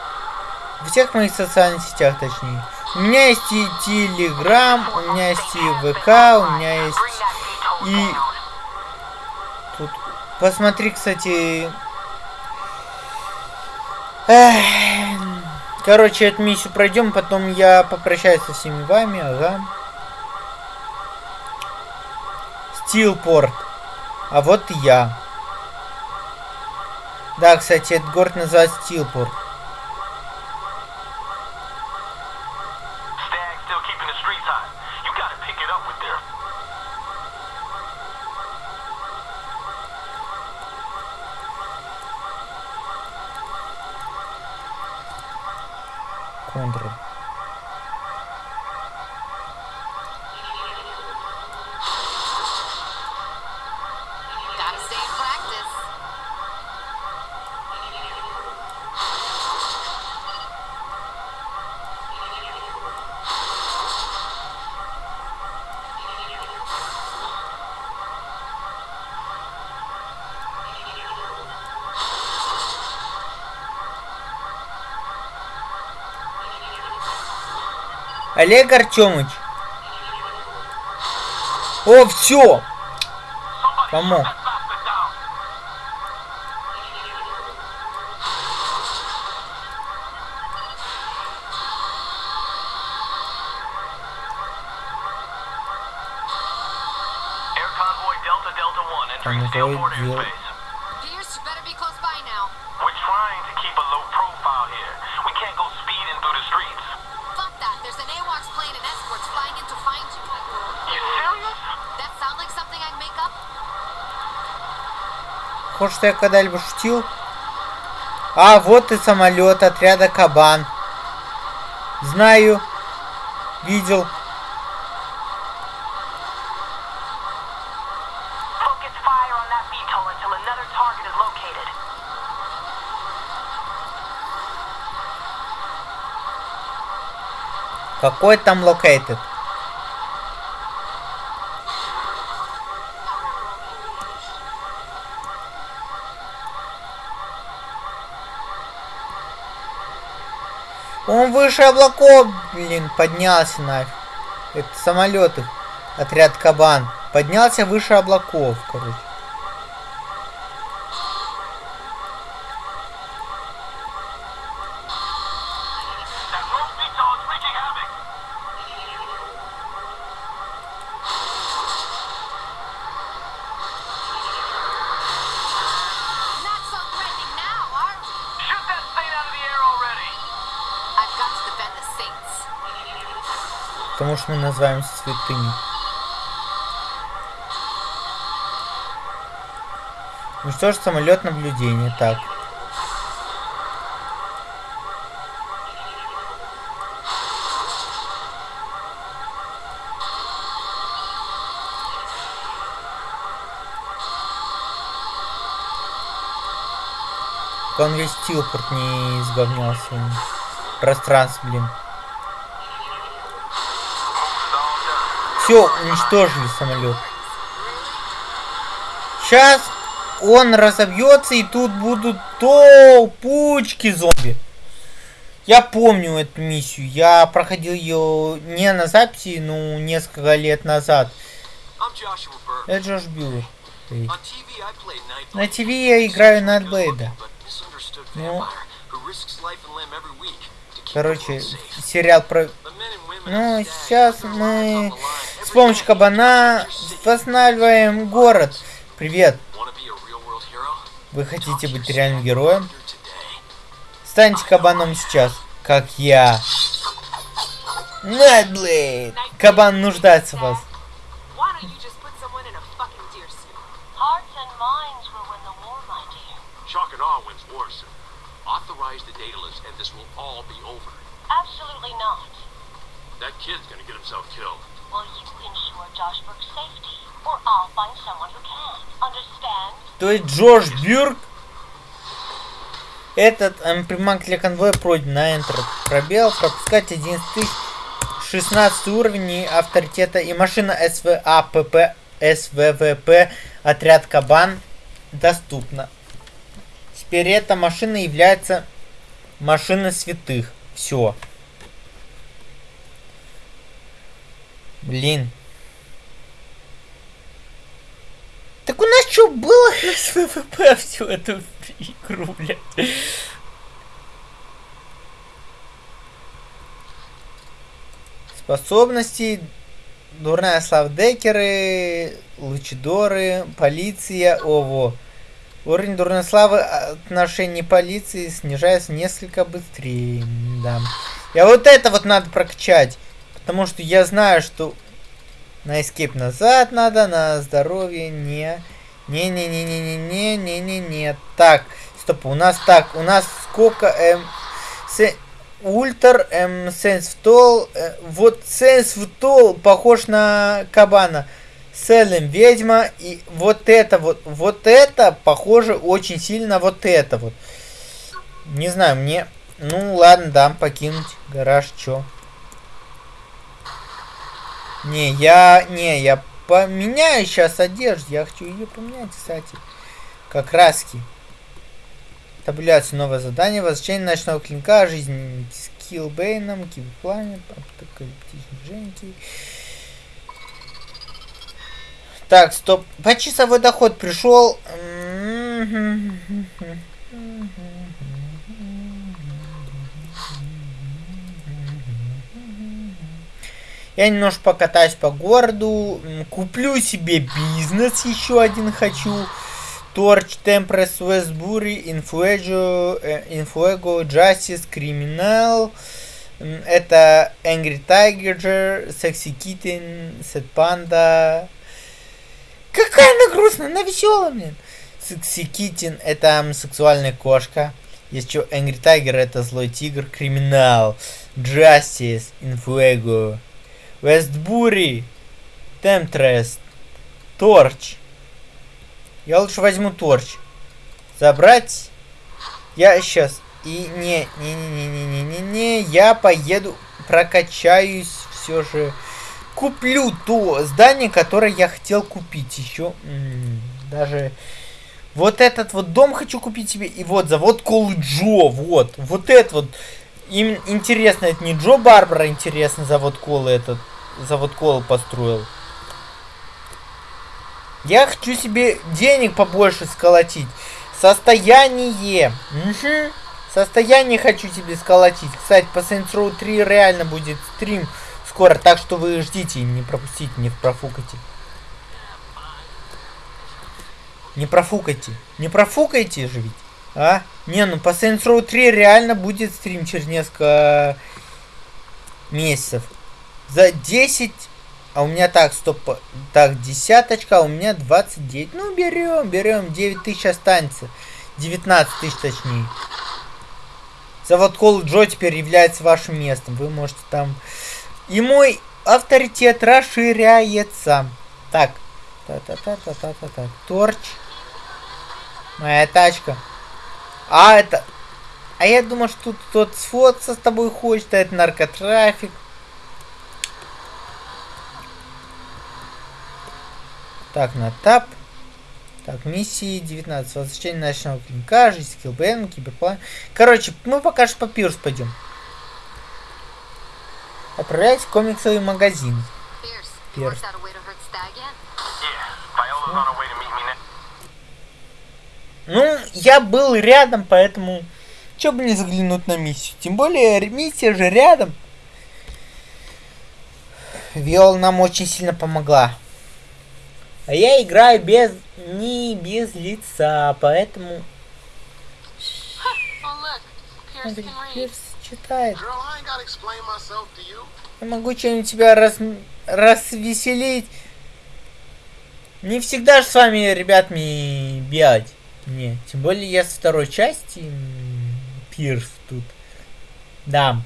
Во всех моих социальных сетях, точнее. У меня есть и Телеграм, у меня есть и ВК, у меня есть и тут. Посмотри, кстати. Эх, Короче, эту миссию пройдем, потом я попрощаюсь со всеми вами, ага. Стилпорт. А вот я. Да, кстати, этот город называется Стилпорт. Олег Артемыч. О, все! Помог. Что я когда-либо шутил? А, вот и самолет отряда Кабан. Знаю. Видел. Focus fire on that VTOL until another target is located. Какой там located? Он выше облаков, блин, поднялся нафиг. Это самолеты. Отряд Кабан. Поднялся выше облаков, короче. Потому что мы называемся святыми. Уничтожить самолет наблюдения. Так. Он весь Тилпорт не изговнялся. Пространство, блин. Все, уничтожили самолет. Сейчас он разобьется, и тут будут толпучки зомби. Я помню эту миссию. Я проходил ее не на записи, ну, несколько лет назад. Это Джош Билл. На ТВ я играю Найтблейда. Ну, короче, сериал про... Ну, сейчас мы помощью кабана восстанавливаем город. Привет. Вы хотите быть реальным героем? Станьте кабаном сейчас, как я. Найблейд! Кабан нуждается в вас. Absolutely not. That kid's gonna get himself killed. То есть Джош Бюрк этот эм, приманка для конвоя пройден на Enter. Пробел, пропускать 11 тысяч, 16 уровень и авторитета и машина СВАПП, СВВП, отряд Кабан доступна. Теперь эта машина является машиной святых. Все. Блин. Так у нас что было СВВП всю эту игру, блядь? Способности, дурная слава декеры, лучидоры, полиция, ово. Уровень дурной славы отношений полиции снижается несколько быстрее. Да. Я вот это вот надо прокачать. Потому что я знаю, что на escape назад надо, на здоровье не. Не-не-не-не-не-не-не-не-не. Так, стоп, у нас так, у нас сколько эм, с Ультр, эм, Сенсвтол. Э, вот Сенсвтол похож на кабана. Селем ведьма. И вот это вот, вот это похоже очень сильно вот это вот. Не знаю, мне... Ну, ладно, дам покинуть гараж, чё. Не, я... Не, я поменяю сейчас одежду. Я хочу ее поменять, кстати. Как краски. Табуляция, новое задание. Возвращение ночного клинка. Жизнь с Килбейном. Киберпланет. Апокалиптичный Женьки. Так, стоп. Почасовой доход пришел. Я немножко покатаюсь по городу. Куплю себе бизнес еще один хочу. Торч, Темпрес, Вестбури, Инфуэджо, э, Инфуэго, Justice. М, Это Angry Tiger, Sexy Kitten, Set Panda. Какая она грустная, она веселая, блин. Sexy Kitten это сексуальная кошка. Есть что, Angry Tiger это злой тигр, Криминал, Justice, Инфуэго. Вестбури, Темтрест, Торч. Я лучше возьму торч. Забрать. Я сейчас. И не, не, не, не, не, не, не, не. Я поеду, прокачаюсь все же. Куплю то здание, которое я хотел купить еще. Даже вот этот вот дом хочу купить себе. И вот завод Колы Джо. Вот. Вот это вот. Им интересно, это не Джо Барбара, интересно, завод Колы этот. Завод Колы построил. Я хочу себе денег побольше сколотить. Состояние. Мгм. Состояние хочу себе сколотить. Кстати, по Saints Row 3 реально будет стрим скоро, так что вы ждите, не пропустите, не профукайте. Не профукайте. Не профукайте же ведь. А? Не, ну по Saints Row 3 реально будет стрим через несколько месяцев. За 10 а у меня так, стоп, так, десяточка, а у меня 29. Ну, берем, берем, 9 тысяч останется. 19 тысяч точнее. Завод Кол Джо теперь является вашим местом. Вы можете там... И мой авторитет расширяется. Так. Та-та-та-та-та-та. Торч. Моя тачка. А, это... А я думал, что тут тот сфотаться с тобой хочет, а это наркотрафик. Так, на тап. Так, миссии 19. Возвращение ночного клинка, жизнь скиллбен, киберплан. Короче, мы пока что по пирс пойдем. Отправляйтесь в комиксовый магазин. Next. Ну, я был рядом, поэтому... Чё бы не заглянуть на миссию? Тем более, миссия же рядом. Виол нам очень сильно помогла. А я играю без... не без лица, поэтому... Смотри. Пирс читает. Я могу чем-нибудь тебя раз... развеселить. Не всегда же с вами, ребятми, бегать. Не, тем более я со второй части Пирс тут. Да.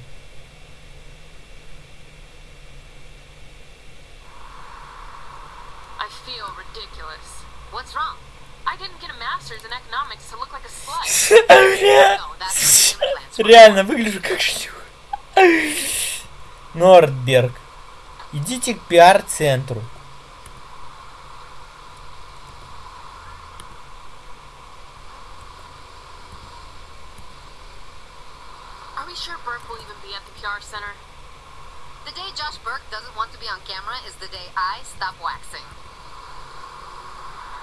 I feel ridiculous. What's wrong? I didn't get a master's in economics to look like a slut. No, that's what implants were. Реально выгляжу как шлюха. Нордберг. Идите к пиар-центру.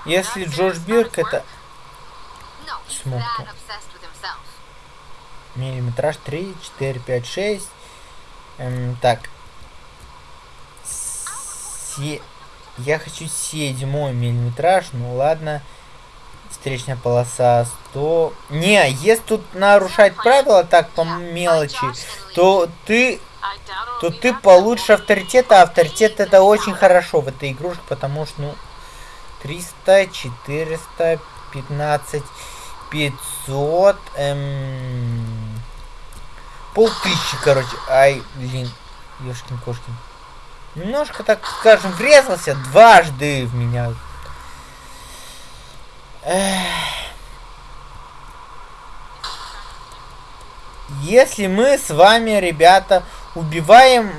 Если Джош Бирк это Himself. миллиметраж 3, 4, 5, 6. Эм, так. Се- Я хочу седьмой миллиметраж, ну ладно. Встречная полоса 100. Не, если тут нарушать правила так по мелочи, то ты то ты получишь авторитет, а авторитет это очень хорошо в этой игрушке, потому что, ну, 300, 400, 15, 500, эм... полтысячи, короче. Ай, блин, ешкин кошкин. Немножко, так скажем, врезался дважды в меня. Если мы с вами, ребята, убиваем,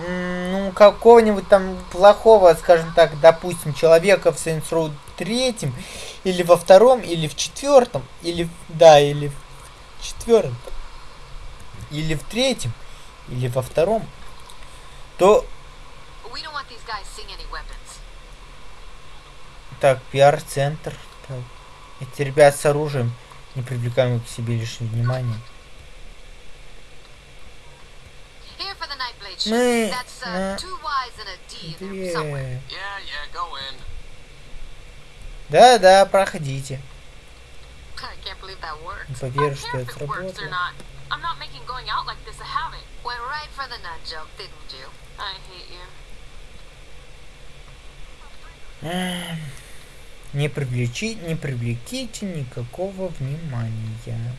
ну, какого-нибудь там плохого, скажем так, допустим, человека в Row третьем, или во втором, или в четвертом, или, в- да, или в четвертом, или в третьем, или во втором, то, We don't want these guys seeing any weapons. так, пиар-центр, эти ребят с оружием, не привлекаем к себе лишнего внимания. Мы uh, на. Две. Yeah, yeah, go in. Да-да, проходите. Не поверю, что это it works or сработало. not. I'm not making going out like this a habit. Went right for the nut joke, didn't you? I hate you. Эм, Не привлечи, не привлеките никакого внимания.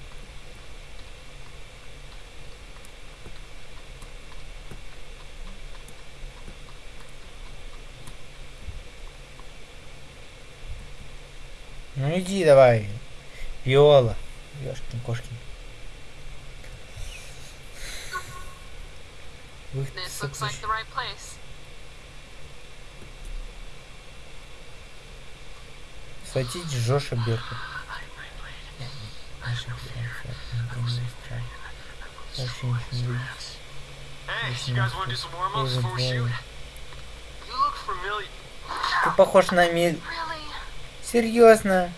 Ну иди давай. Виола. Ёшкин кошкин. This looks like заключ- the right place. Схватите Джоша Берка. Ты похож на Миль. Серьезно?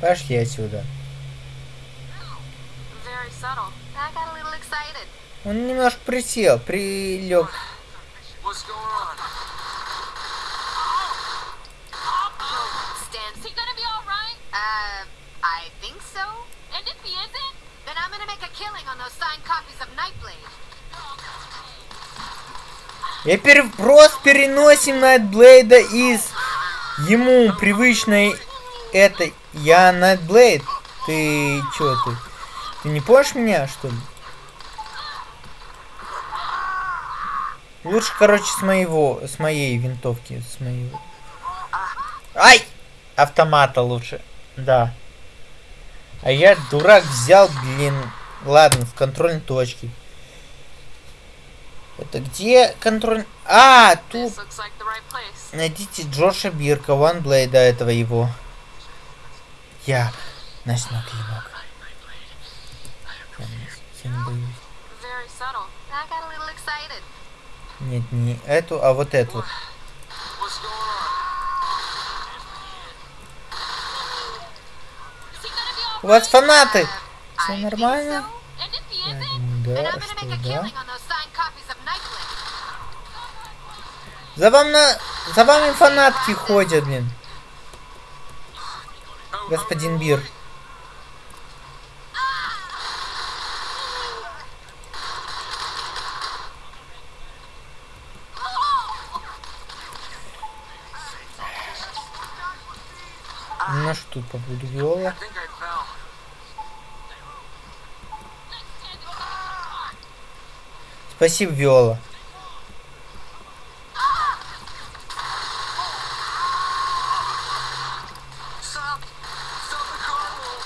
Пошли отсюда. Он немножко присел, прилег. Uh, so. And if he isn't? Then I'm gonna make a killing on those signed copies of Nightblade. Я пер... просто переносим Найтблейда из ему привычной этой. Я Найтблейд. Ты чё ты? Ты не помнишь меня, что ли? Лучше, короче, с моего, с моей винтовки, с моего. Ай! Автомата лучше. Да. А я, дурак, взял, блин. Ладно, с контрольной точки. Это где контроль... А, тут найдите Джоша Бирка, Ванблейда этого его. Я ночной клинок. Я, не- я не боюсь. Very subtle. I got a little excited. Нет, не эту, а вот эту. У вас фанаты! Все нормально? да, что да. killing on those signed copies of Nightblade. За вам на... За вами фанатки ходят, блин. Господин Бир. Ну что тут по поводу Виола? Спасибо, Виола. Stop! Stop the carnival!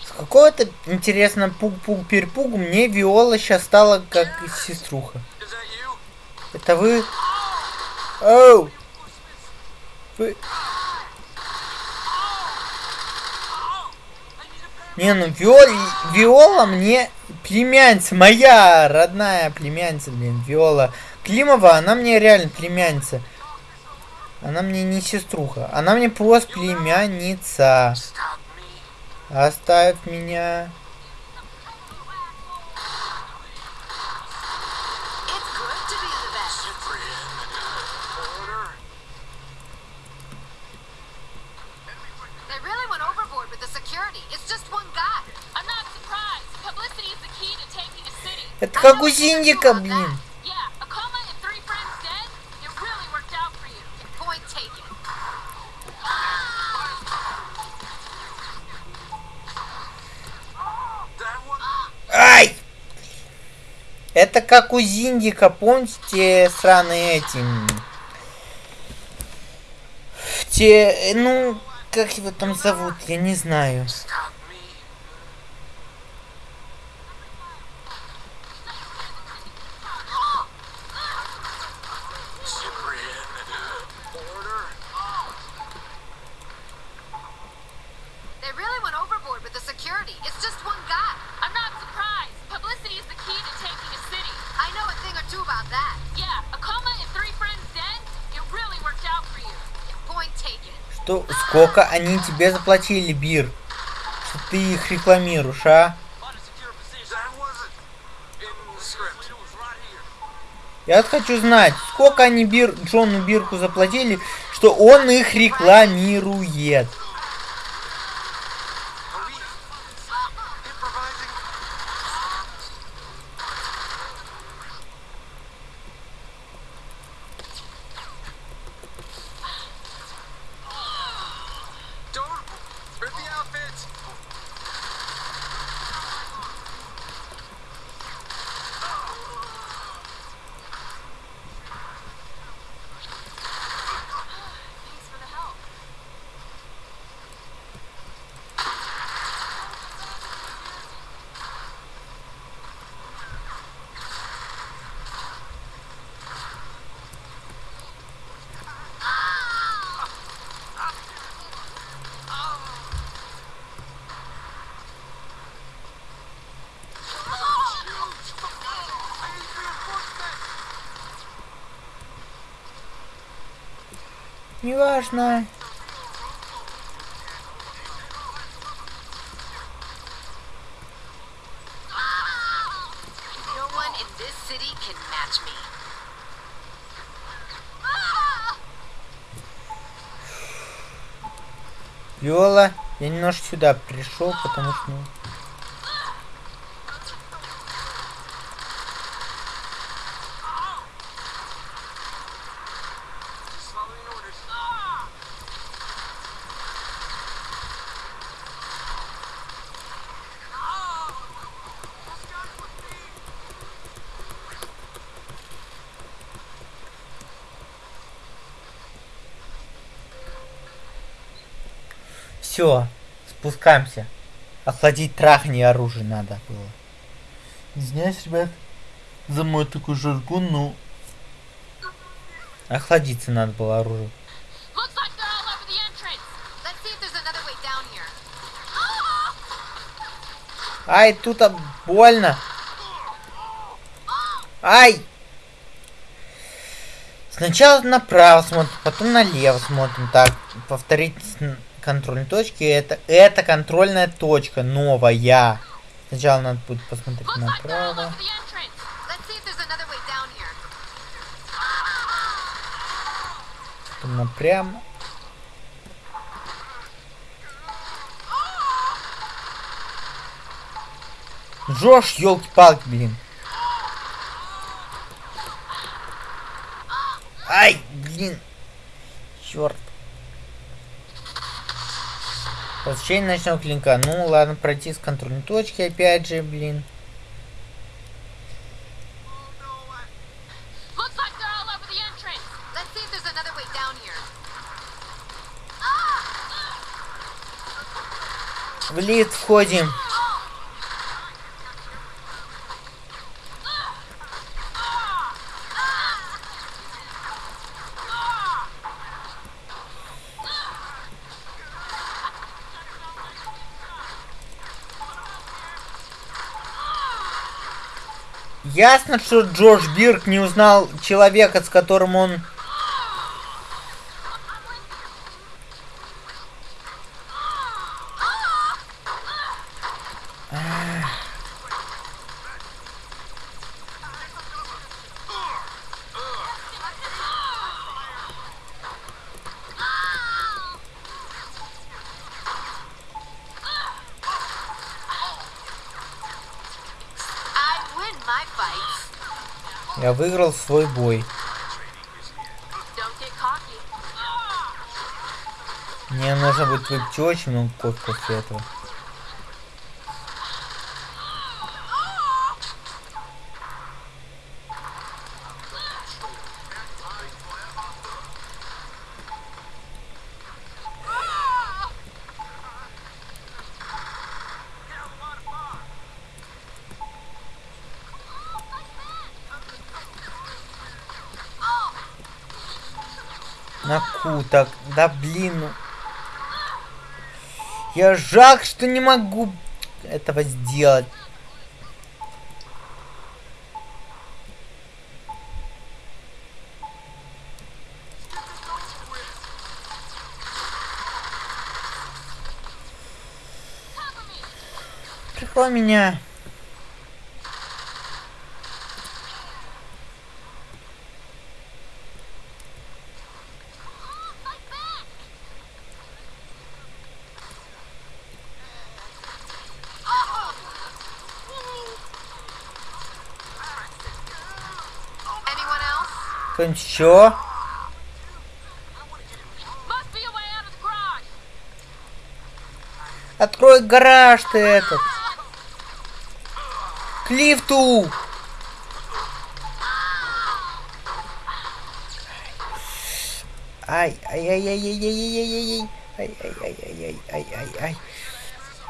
С какого-то, интересно, пуг-пуг-перепугу мне Виола сейчас стала как сеструха. Это вы? Оу! Вы... Не, ну Виола, Виола мне племянница, моя родная племянница, блин, Виола Климова, она мне реально племянница. Она мне не сеструха, она мне просто племянница. Оставь меня. It's good to be the Это как у Зиндика, помните, сраные эти... Те, ну, как его там зовут, я не знаю. Stop me. Cyprian. Order. They really went overboard with the security. It's just one guy. I'm not surprised. Publicity is the key to taking a city. I know a thing or two about that. Yeah, a coma and three friends dead? It really worked out for you. Point taken. Что, сколько они тебе заплатили, Бир? Что ты их рекламируешь, а? Я вот хочу знать, сколько они Бир, Джону Бирку заплатили, что он их рекламирует. Are we improvising? Don't rip the outfits. Thanks for the help. Неважно. No one in this city can match me. Виола, я немножко сюда пришел, потому что... ну, Just following orders. Все, спускаемся. Охладить трахни оружие надо было. Извиняюсь, ребят, за мой такой жаргон, но... Охладиться надо было оружие. [GASPS] Ай, тут а, больно. Ай! Сначала направо смотрим, потом налево смотрим. Так, повторить контрольные точки. Это, это контрольная точка новая. Сначала надо будет посмотреть направо. Потом напрямо. Жош, елки-палки, блин. Ай, блин. Черт. Посещение ночного клинка. Ну ладно, пройти с контрольной точки опять же, блин. Like they're all over the entrance. Let's see if there's another way down here. В лифт входим. Ясно, что Джош Бирк не узнал человека, с которым он... I win my fights. Я выиграл свой бой. Мне нужно будет выпить очень много кофе после этого. Куток. Да блин. ну. Я жалко, что не могу этого сделать. Прикрой меня. Anyone else? Кто-нибудь еще? Must be a way out of the garage. Открой гараж ты этот. К лифту. Ай, ай, ай, ай, ай, ай, ай, ай, ай, ай, ай, ай, ай, ай.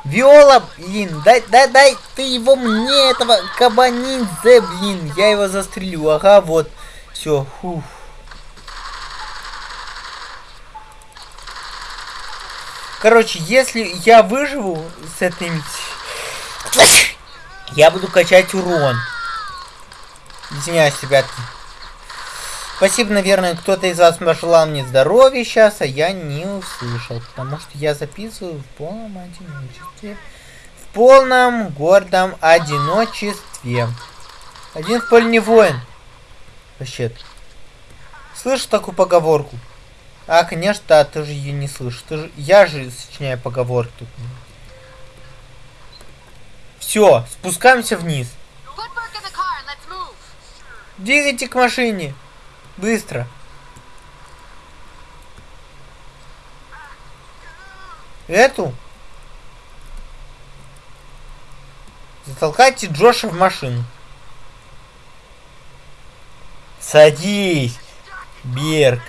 Виола, блин, дай, дай, дай ты его мне, этого кабанидзе, блин, я его застрелю, ага, вот, все, фух. Короче, если я выживу с этим, [SNIFFS] я буду качать урон. Извиняюсь, ребятки. Спасибо, наверное, кто-то из вас пожелал мне здоровья сейчас, а я не услышал, потому что я записываю в полном одиночестве. В полном гордом одиночестве. Один в поле не воин. Вообще. Слышишь такую поговорку? А, конечно, да, ты же ее не слышишь. Ты же... Я же сочиняю поговорки тут. Все, спускаемся вниз. Двигайте к машине. Быстро. Эту? Затолкайте Джоша в машину. Садись, Берг.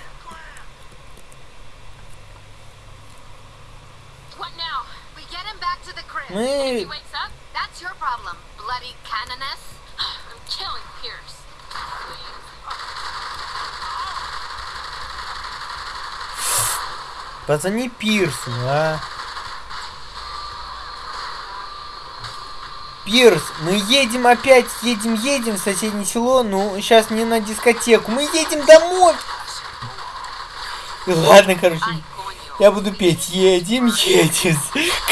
Мы... [SIGHS] Позвони Пирсу, а? Пирс, мы едем опять, едем, едем в соседнее село, ну, сейчас не на дискотеку, мы едем домой. Ладно, короче, я буду петь, едем, едем.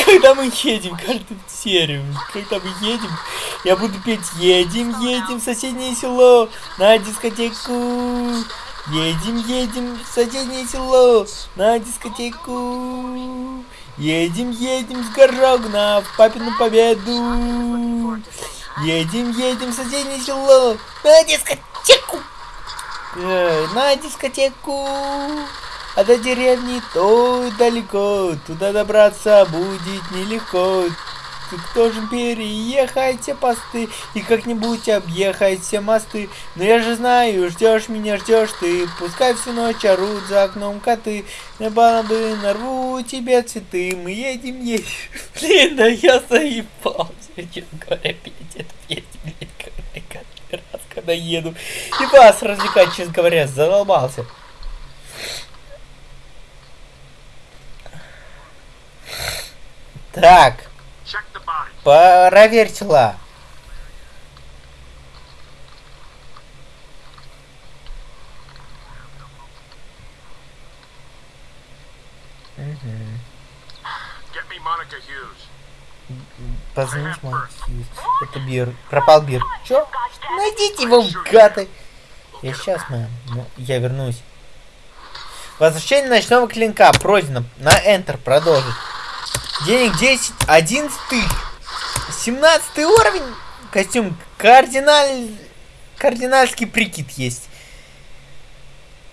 Когда мы едем, каждую серию, когда мы едем, я буду петь, едем, едем в соседнее село, на дискотеку. Едем, едем в соседнее село, на дискотеку. Едем, едем с Горогна в папину победу. Едем, едем в соседнее село, на дискотеку. Э, на дискотеку. А до деревни то далеко, туда добраться будет нелегко. Ты должен переехать все посты и как-нибудь объехать все мосты. Но я же знаю, ждешь меня, ждешь ты. Пускай всю ночь орут за окном коты. На балабы нарву тебе цветы. Мы едем, едем. [LAUGHS] Блин, да я заебался, честно говоря, петь эту песню, блин, каждый раз, когда еду. И вас развлекать, честно говоря, задолбался. Так, the body. проверь тела. Мгм. Get me Monica Hughes. Позвонить мой Хьюз. Это Бир. Пропал Бир. Чё? Найдите его, гады. Я сейчас, мэм. Ну, я вернусь. Возвращение ночного клинка. Пройдено. На Enter продолжить. Денег 10, 11 тысяч. 17 уровень. Костюм кардиналь... Кардинальский прикид есть.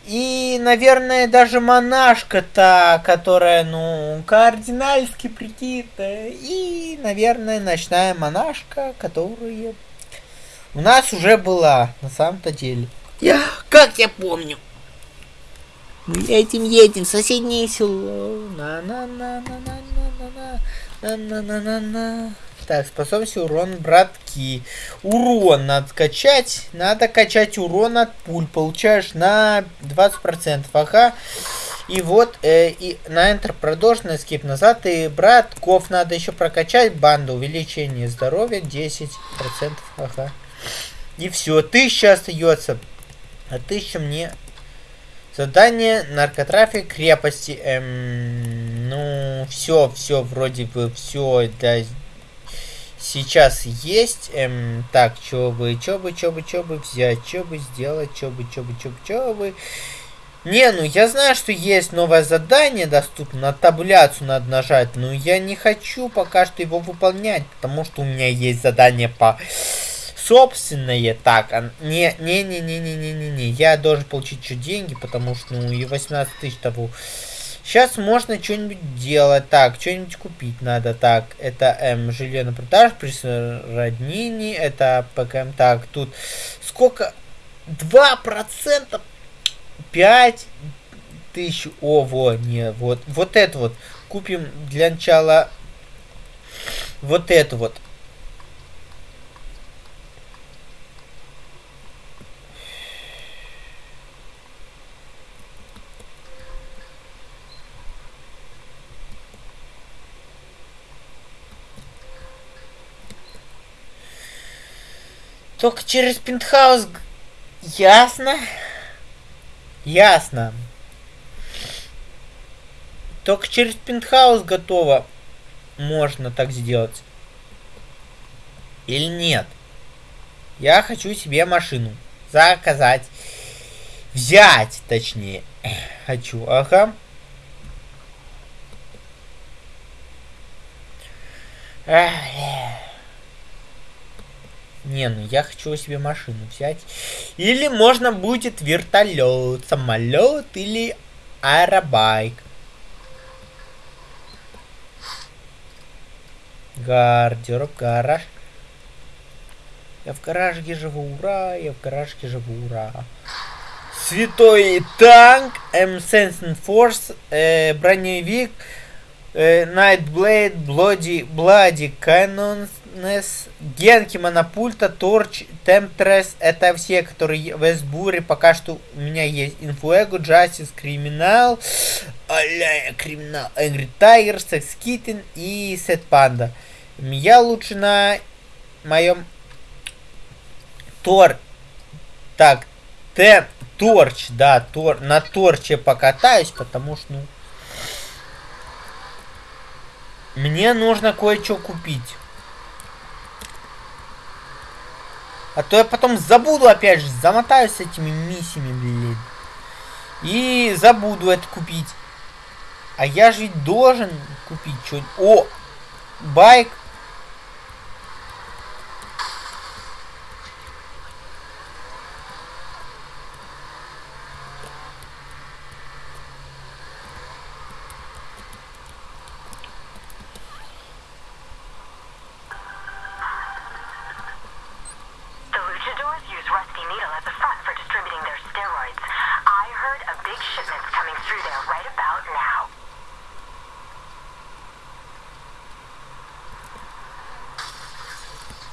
И, наверное, даже монашка-то, которая, ну, кардинальский прикид. э, И, наверное, ночная монашка, которая у нас уже была, на самом-то деле. Я, как я помню. Мы едем, едем в соседнее село. На так, способность урон, братки. Урон надо качать. Надо качать урон от пуль. Получаешь на 20%. Ага. И вот, э, и на Enter продолжено, скип назад. И братков надо еще прокачать. Банда, увеличение здоровья 10%. Ага. И все, тысяча остается. А тысяча мне... Задание наркотрафик крепости. Эм, ну, все, все, вроде бы, все, да, сейчас есть. Эм, так, что бы, что бы, что бы, что бы взять, что бы сделать, что бы, что бы, что бы, что бы. Не, ну я знаю, что есть новое задание доступно, на таблицу надо нажать, но я не хочу пока что его выполнять, потому что у меня есть задание по собственное. Так, а, не, не, не, не, не, не, не, не, я должен получить чуть деньги, потому что, ну, и 18 тысяч того. Сейчас можно что-нибудь делать. Так, что-нибудь купить надо. Так, это эм, жилье на продажу, присороднение, это ПКМ. Так, тут сколько? 2%? 5 тысяч. О, во, не, вот, вот это вот. Купим для начала вот это вот. Только через пентхаус... Ясно. Ясно. Только через пентхаус готово можно так сделать. Или нет? Я хочу себе машину заказать. Взять, точнее. [CLEARS THROAT] Хочу, ага. Ах, не, ну я хочу себе машину взять. Или можно будет вертолет, самолет или аэробайк. Гардероб, гараж. Я в гаражке живу, ура! Я в гаражке живу, ура! Святой танк, М-Sensing Force, э, броневик, э, Nightblade, Bloody, Bloody Cannons, Генки, Монопульта, Торч, Темтрес. Это все, которые в Эсбуре. Пока что у меня есть Инфуэго, Джастис, Криминал, Аля, Криминал, Энгри Тайгер, Секс Киттен и Сет Панда. Я лучше на моем Тор... Так, Т... Торч, да, Тор... на Торче покатаюсь, потому что, ну... Мне нужно кое-что купить. А то я потом забуду опять же, замотаюсь этими миссиями, блин. И забуду это купить. А я же ведь должен купить что-нибудь. О! Байк.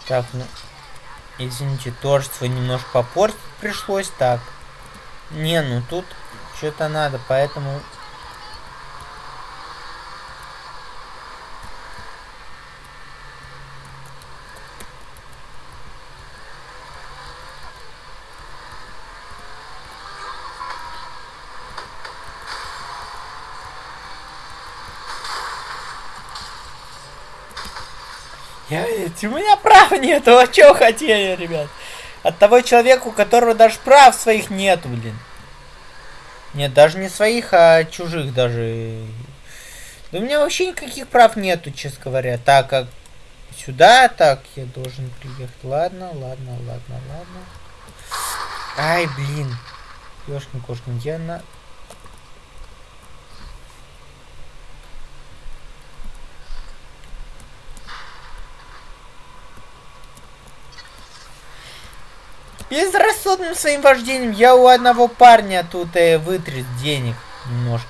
Так, ну... Извините, творчество немножко попортить пришлось. Так. Не, ну тут что-то надо, поэтому... Я, ведь- у меня прав нету, а чё хотели, ребят? От того человека, у которого даже прав своих нету, блин. Нет, даже не своих, а чужих даже. Да у меня вообще никаких прав нету, честно говоря. Так как сюда, так, я должен приехать. Ладно, ладно, ладно, ладно. Ай, блин. Ёшкин кошкин, я на... Безрассудным своим вождением я у одного парня тут э, вытряс денег немножко.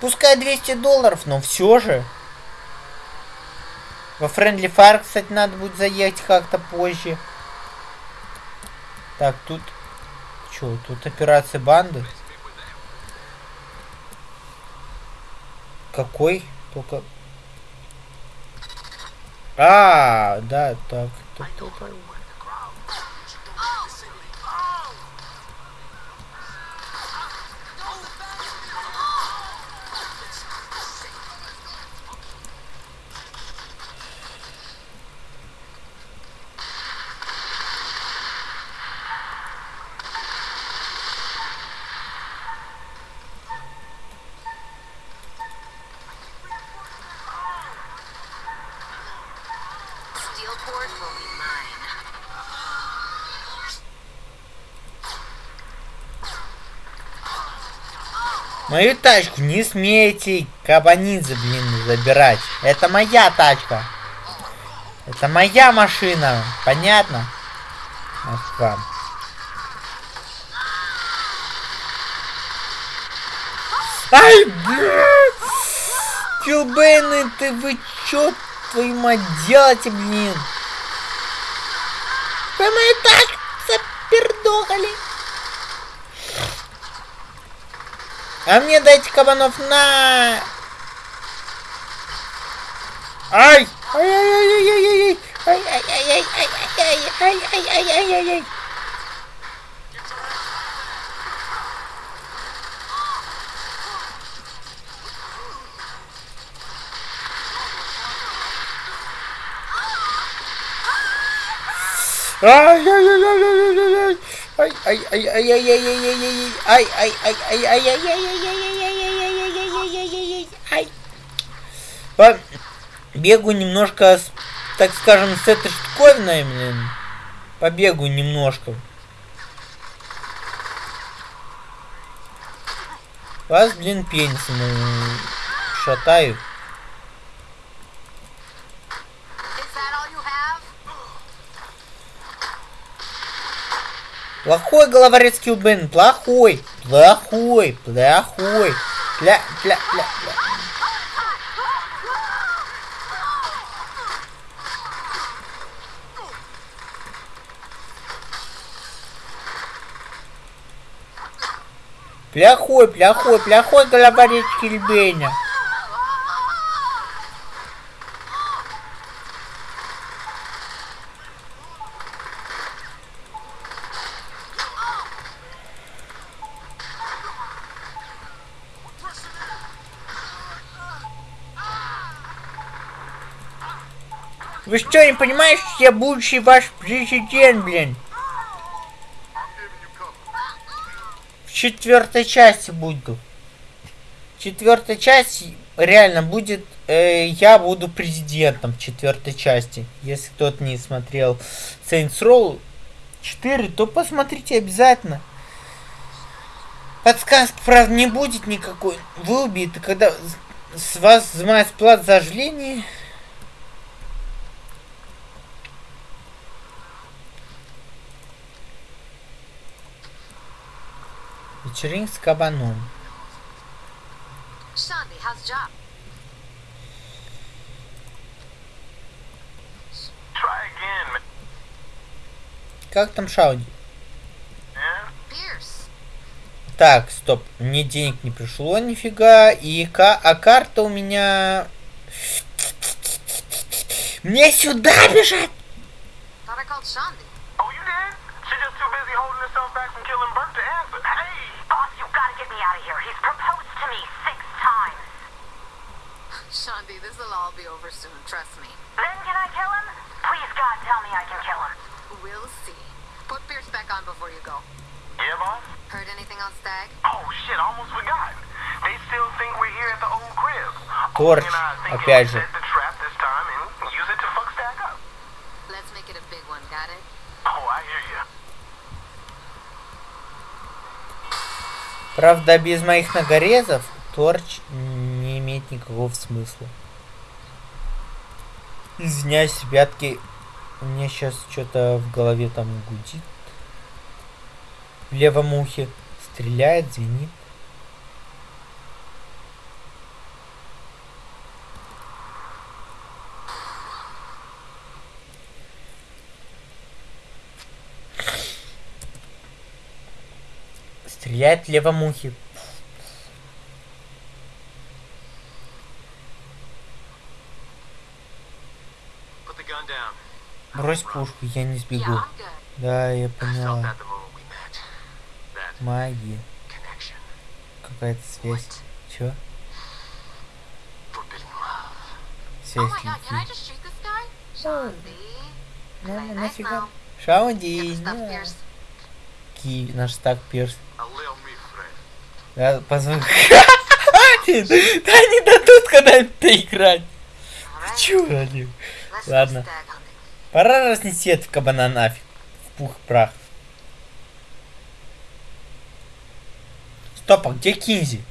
Пускай 200 долларов, но все же. Во Friendly Fire, кстати, надо будет заехать как-то позже. Так, тут... Чё, тут операция банды? Какой? Только... А, да, так. так, так, так. Steelport will be mine. Мою тачку не смейте, кабанидзе, блин, забирать. Это моя тачка. Это моя машина. Понятно? Ах. Ай, блядь! Килбейны, ты вы чё, твою мать, блин? Вы мою тачку запердохали. А мне дайте кабанов на! Ай! Ай-яй-яй-яй-яй-яй! Ай-яй-яй-яй-яй-яй-яй-яй-яй-яй-яй! Ай-яй-яй-яй-яй-яй-яй! Ай, ай, ай, ай, ай, ай, ай, ай, ай, ай, ай, ай, ай, ай, ай, ай, ай, Бегу немножко, так скажем, с этой штуковиной, блин. Побегу немножко. Вас, блин, пенисом э, шатаю. Is that all you have? Плохой головорез Килбен, плохой, плохой, плохой. Пля, пля, пля, пля. Плохой, плохой, плохой головорез Кильбеня. Вы что, не понимаете, что я будущий ваш президент, блин? В четвертой части буду. В четвертой части реально будет, э, я буду президентом в четвертой части. Если кто-то не смотрел Saints Row 4, то посмотрите обязательно. Подсказки, правда, не будет никакой. Вы убиты, когда с- вас взимают плат за оживление. Вечеринка с кабаном. Как там? Pierce. Так, стоп. Мне денег не пришло нифига. И ка... А карта у меня... Мне сюда бежать! Oh, you did? She just too busy holding herself back from killing Burke to answer. Hey! Boss, you gotta get me out of here. He's proposed to me six times. Shandi, this'll all be over soon, trust me. Then can I kill him? Please, God, tell me I can kill him. We'll see. Put Pierce back on before you go. Yeah, boss? Heard anything on Stag? Oh, shit, almost forgot. They still think we're here at the old crib. Торч, Only and I think опять we'll же. set the trap this time and use it to fuck Правда, без моих нагорезов торч не имеет никакого смысла. Извиняюсь, ребятки, меня сейчас что-то в голове там гудит. В левом ухе стреляет, звенит. Стреляет левомухи. Брось пушку, я не сбегу. Да, я поняла. Маги. Какая-то связь. Чё? Связь Шаунди. Шаунди. Наш так перст. Me, friend. Да, позвони. Хватит! Да не дадут когда-нибудь играть. Чё они? let's go Ладно. Пора разнести этого кабана нафиг. В пух и прах. Стоп, а где Кинзи?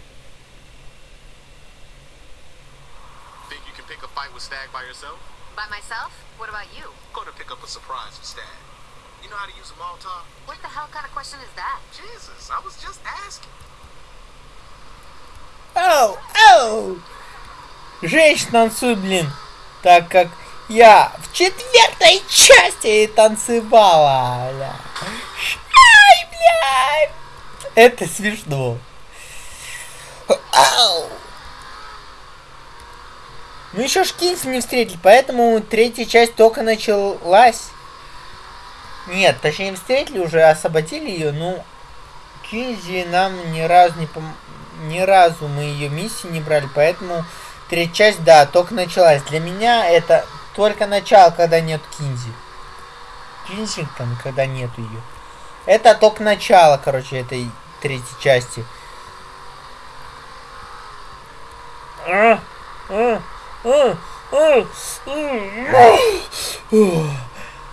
Think you can pick a fight with Stag by yourself? By myself? What about you? Go to pick up a surprise for Stag. You know how to use a Molotov? What the hell kind of question is that? Jesus, I was just asking. Ау, ау! Женщина танцуй, блин. Так как я в четвертой части танцевала. Бля. Ай, блядь! Это смешно. Ау! Ну еще Шкинс не встретили, поэтому третья часть только началась. Нет, точнее встретили уже, освободили ее, ну Кинзи нам ни разу не пом... ни разу мы ее миссии не брали, поэтому третья часть, да, только началась. Для меня это только начало, когда нет Кинзи. Кинзи там, когда нету ее. Это только начало, короче, этой третьей части. А, а, а, а, а, а,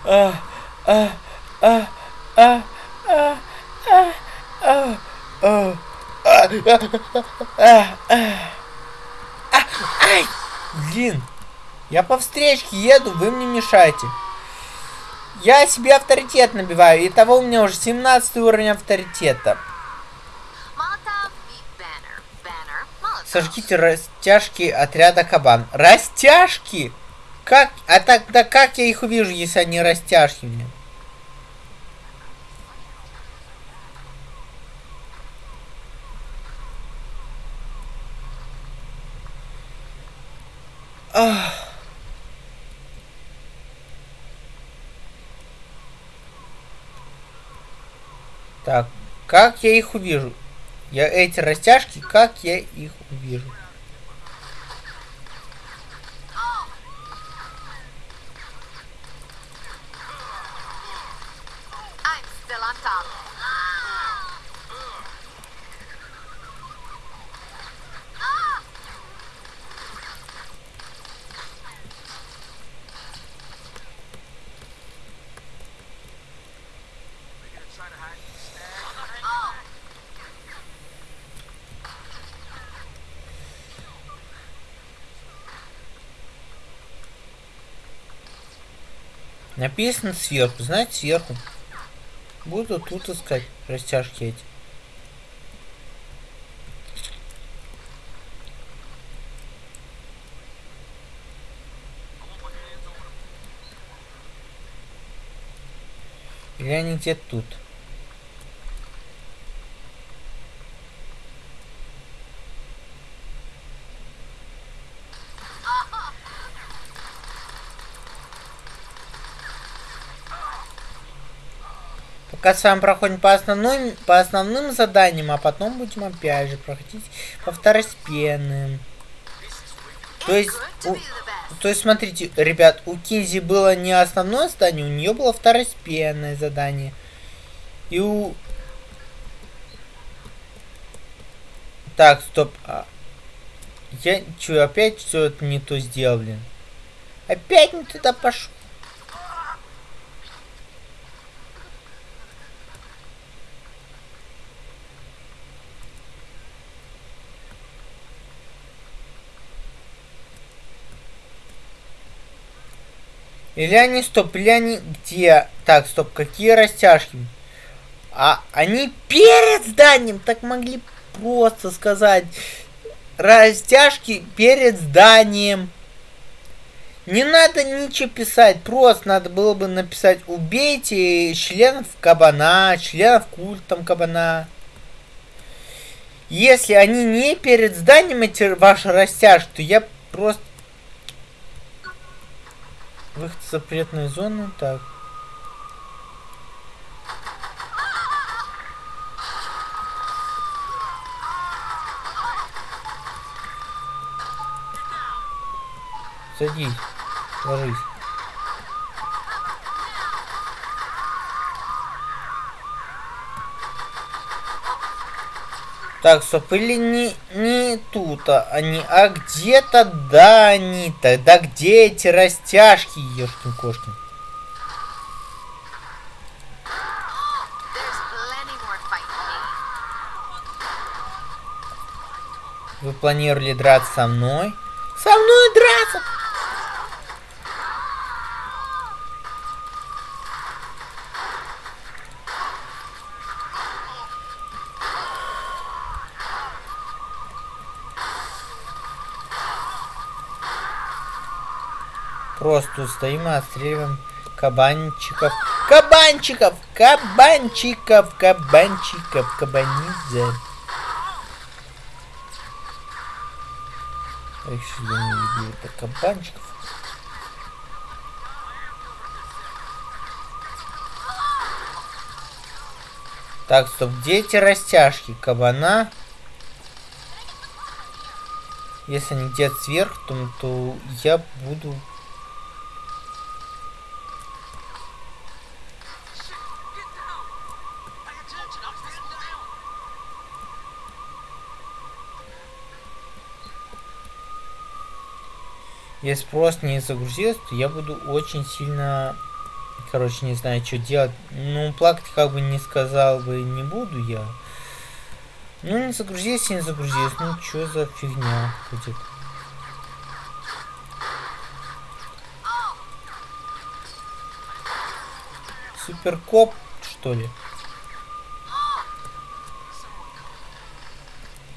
а, а, а, а, а, а, а, а, Ай! Блин! Я по встречке еду, вы мне мешаете. Я себе авторитет набиваю. Итого у меня уже 17 уровень авторитета. Сожгите растяжки отряда кабан. Растяжки? Как? А тогда как я их увижу, если они растяжки мне? Так, как я их увижу? Я эти растяжки, как я их увижу? I'm still on top. Написано сверху, знаете, сверху. Буду тут искать растяжки эти. Или они где-то тут? Пока с вами проходим по основным, по основным заданиям, а потом будем опять же проходить по второстепенным. То есть, у- то есть, смотрите, ребят, у Кинзи было не основное задание, у нее было второстепенное задание. И у... Так, стоп. а, Я что, опять все это не то сделал, блин? Опять не туда пошел. Или они, стоп, или они где? Так, стоп, какие растяжки? А они перед зданием так могли просто сказать. Растяжки перед зданием. Не надо ничего писать, просто надо было бы написать убейте членов кабана, членов культом кабана. Если они не перед зданием эти ваши растяжки, то я просто... Выход в запретную зону, так. Садись, ложись. Так, стоп, или не, не тут а они, а где-то да они. Тогда где эти растяжки, ешкин кошкин? There's plenty more fighting me. Вы планировали драться со мной? Со мной драться? Просто стоим и отстреливаем кабанчиков. Кабанчиков! Кабанчиков! Кабанчиков! Кабанидзе. Эх, что я не люблю это кабанчиков. Так, стоп, где эти растяжки? Кабана. Если они где-то сверху, то, то я буду... Если просто не загрузилось, то я буду очень сильно... Короче, не знаю, что делать. Ну, плакать как бы не сказал бы, не буду я. Ну, не загрузилось, не загрузилось. Ну, что за фигня будет? Суперкоп, что ли?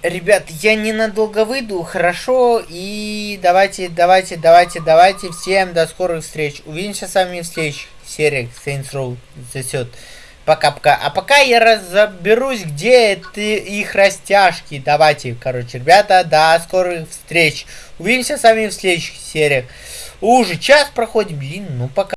Ребят, я ненадолго выйду, хорошо, и давайте, давайте, давайте, давайте, всем до скорых встреч. Увидимся с вами в следующих сериях Saints Row засет. Пока-пока. А пока я разберусь, где это их растяжки. Давайте, короче, ребята, до скорых встреч. Увидимся с вами в следующих сериях. Уже час проходит, блин, ну пока.